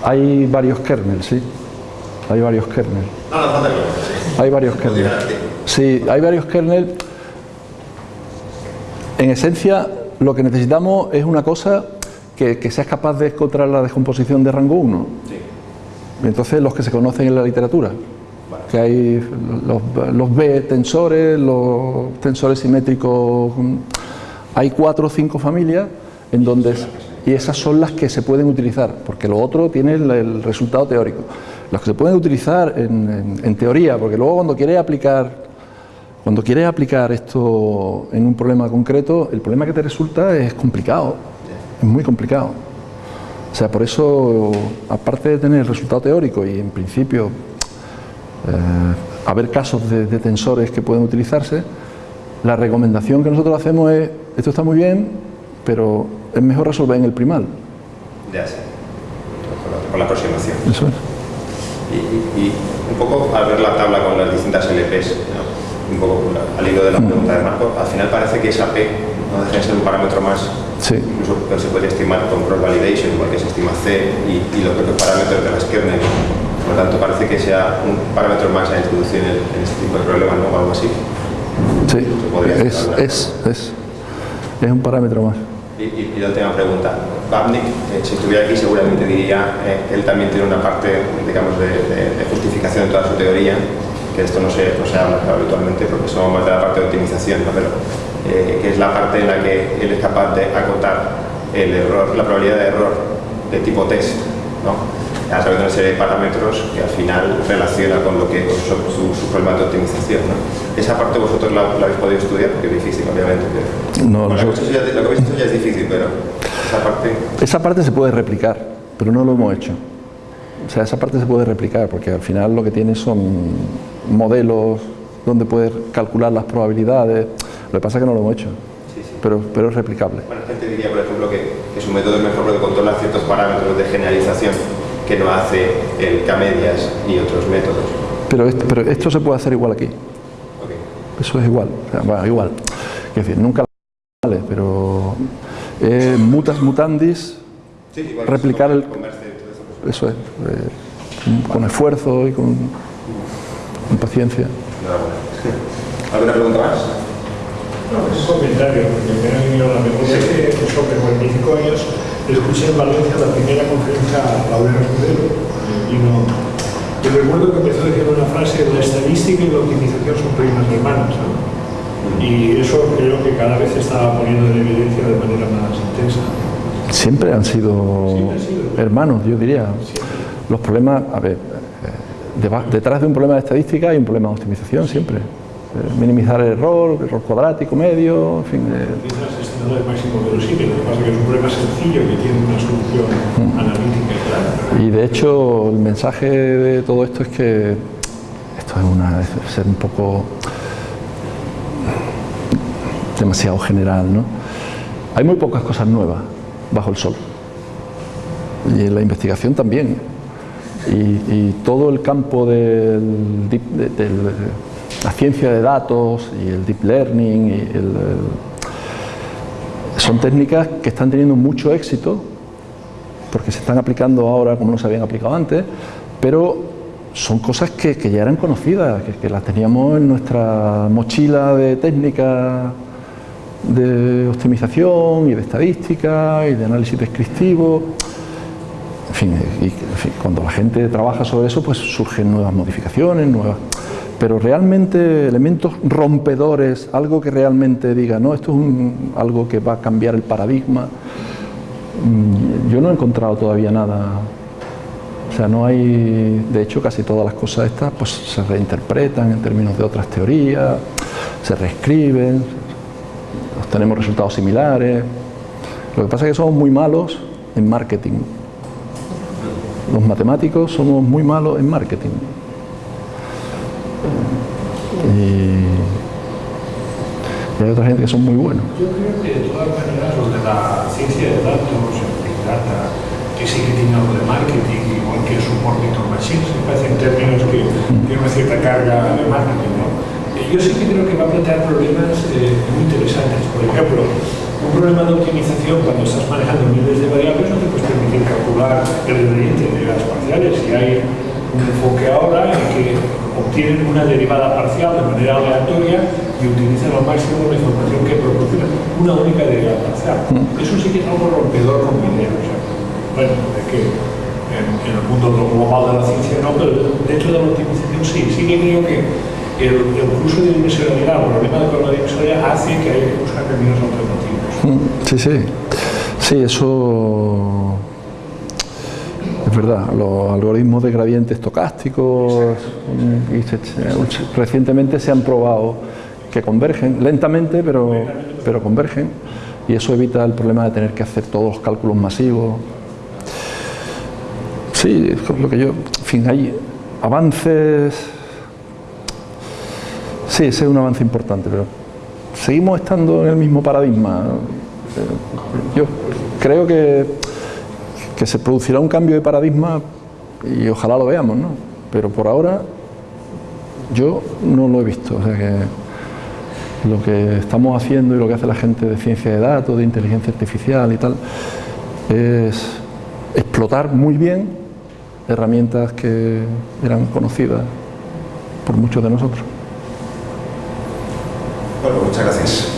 [SPEAKER 1] hay varios kernels, sí. Hay varios kernels.
[SPEAKER 2] No, no, que
[SPEAKER 1] Hay varios kernels. Sí, hay varios kernels. En esencia, lo que necesitamos es una cosa que, que seas capaz de encontrar la descomposición de rango 1.
[SPEAKER 2] Sí.
[SPEAKER 1] Entonces, los que se conocen en la literatura, que hay los, los B tensores, los tensores simétricos, mm, hay cuatro o cinco familias en donde, y esas son las que se pueden utilizar, porque lo otro tiene el, resultado teórico. Las que se pueden utilizar en, teoría, porque luego cuando quieres aplicar cuando quieres aplicar esto en un problema concreto, el problema que te resulta es complicado, es muy complicado. O sea, por eso, aparte de tener el resultado teórico y en principio haber casos de, de tensores que pueden utilizarse, la recomendación que nosotros hacemos es, esto está muy bien, pero es mejor resolver en el primal.
[SPEAKER 2] Ya sé. Con la, aproximación.
[SPEAKER 1] Eso es.
[SPEAKER 2] Y, y- un poco al ver la tabla con las distintas LPs, ¿no? un poco al hilo de la pregunta de Marco, al final parece que esa P no deja de ser un parámetro más,
[SPEAKER 1] Sí.
[SPEAKER 2] incluso se puede estimar con cross validation, igual que se estima C y, y los propios parámetros de las kernel. Por lo tanto, parece que sea un parámetro más a introducir en, en este tipo de problemas, ¿no? O algo así.
[SPEAKER 1] Sí, es, es, es, es un parámetro más.
[SPEAKER 2] Y, y- y la última pregunta. Babnik, eh, si estuviera aquí, seguramente diría eh, él también tiene una parte, digamos, de, de- de justificación de toda su teoría, que esto no se, no se habla habitualmente porque somos más de la parte de optimización, ¿no? pero eh, que es la parte en la que él es capaz de acotar el error, la probabilidad de error de tipo test, ¿no? A través de una serie de parámetros que al final relaciona con lo que con su, su, su problema de optimización. ¿no? Esa parte vosotros la, la habéis podido estudiar, porque es difícil, obviamente. pero-
[SPEAKER 1] No,
[SPEAKER 2] bueno, lo, que
[SPEAKER 1] nosotros-
[SPEAKER 2] habéis hecho ya, lo que habéis hecho ya es difícil, pero esa parte...
[SPEAKER 1] Esa parte se puede replicar, pero no lo hemos hecho. O sea, esa parte se puede replicar porque al final lo que tiene son modelos donde puedes calcular las probabilidades. Lo que pasa es que no lo hemos hecho, pero, pero es replicable.
[SPEAKER 2] Bueno, gente diría, por ejemplo, que, que su método es mejor porque controla ciertos parámetros de generalización que no hace el K-medias y otros métodos.
[SPEAKER 1] Pero esto, pero esto se puede hacer igual aquí.
[SPEAKER 2] Ok.
[SPEAKER 1] Eso es igual, sea, bueno, igual. Es decir, nunca vale, pero eh, mutas mutandis,
[SPEAKER 2] Sí, igual
[SPEAKER 1] Replicar el-
[SPEAKER 2] eso,
[SPEAKER 1] es, eh, con esfuerzo y con, con paciencia.
[SPEAKER 2] enhorabuena. ¿Alguna pregunta más?
[SPEAKER 5] No, es un comentario, porque me ha venido a la memoria que sobre 45 años escuché en Valencia la primera conferencia a Laura Escudero y no. Y recuerdo que empezó diciendo una frase, la estadística y la optimización son primas hermanas. ¿no? Y eso creo que cada vez se está poniendo en evidencia de manera más intensa.
[SPEAKER 1] Siempre han sido
[SPEAKER 5] Siempre han sido.
[SPEAKER 1] hermanos, yo diría. Los problemas, a ver, eh, detrás de un problema de estadística hay un problema de optimización siempre. Eh, minimizar el error, error cuadrático, medio, en fin. eh,
[SPEAKER 5] Quizás estimadores máximo verosímil, lo que pasa es que es un problema sencillo que tiene una solución analítica y tal.
[SPEAKER 1] Y de hecho el mensaje de todo esto es que esto es, una, es ser un poco demasiado general, ¿no? Hay muy pocas cosas nuevas bajo el sol. Y en la investigación también. Y, y todo el campo del deep- de, de la ciencia de datos y el deep learning y el- el- son técnicas que están teniendo mucho éxito porque se están aplicando ahora como no se habían aplicado antes, pero son cosas que, que ya eran conocidas, que, que las teníamos en nuestra mochila de técnicas de optimización y de estadística y de análisis descriptivo. En fin, en fin, cuando la gente trabaja sobre eso, pues surgen nuevas modificaciones, nuevas... Pero realmente elementos rompedores, algo que realmente diga, no, esto es un- algo que va a cambiar el paradigma, Mm, Yo no he encontrado todavía nada. O sea, no hay. De hecho, casi todas las cosas estas pues, se reinterpretan en términos de otras teorías, se reescriben, obtenemos resultados similares. Lo que pasa es que somos muy malos en marketing. Los matemáticos somos muy malos en marketing. Y, y hay otra gente que son muy buenos.
[SPEAKER 5] Yo creo que de todas maneras lo de la ciencia de datos, el Big Data, que sí que tiene algo de marketing, igual que el support Victor Machines, me parecen términos que tienen una cierta carga de marketing, ¿no? Eh, Yo sí que creo que va a plantear problemas eh, muy interesantes. Por ejemplo, un problema de optimización cuando estás manejando miles de variables no te puedes permitir calcular el gradiente de las parciales. Si hay un enfoque ahora en que obtienen una derivada parcial de manera aleatoria y utilizan al máximo la información que proporciona una única derivada parcial. Eso sí que es algo rompedor con mi idea. O sea, bueno, de que en, en el mundo global de la ciencia no, pero dentro de la optimización sí. Sí que creo que el, el curso de dimensionalidad, el problema de la dimensionalidad hace que haya que buscar caminos alternativos.
[SPEAKER 1] Mm, Sí, sí. Sí, eso es verdad. Los algoritmos de gradiente estocásticos recientemente se han probado que convergen lentamente, pero, pero convergen y eso evita el problema de tener que hacer todos los cálculos masivos. Sí, es lo que yo, en fin, hay avances. Sí, ese es un avance importante, pero seguimos estando en el mismo paradigma. Eh, Yo creo que, que se producirá un cambio de paradigma y ojalá lo veamos, ¿no? Pero por ahora yo no lo he visto. O sea que lo que estamos haciendo y lo que hace la gente de ciencia de datos, de inteligencia artificial y tal, es explotar muy bien herramientas que eran conocidas por muchos de nosotros.
[SPEAKER 2] Bueno, muchas gracias.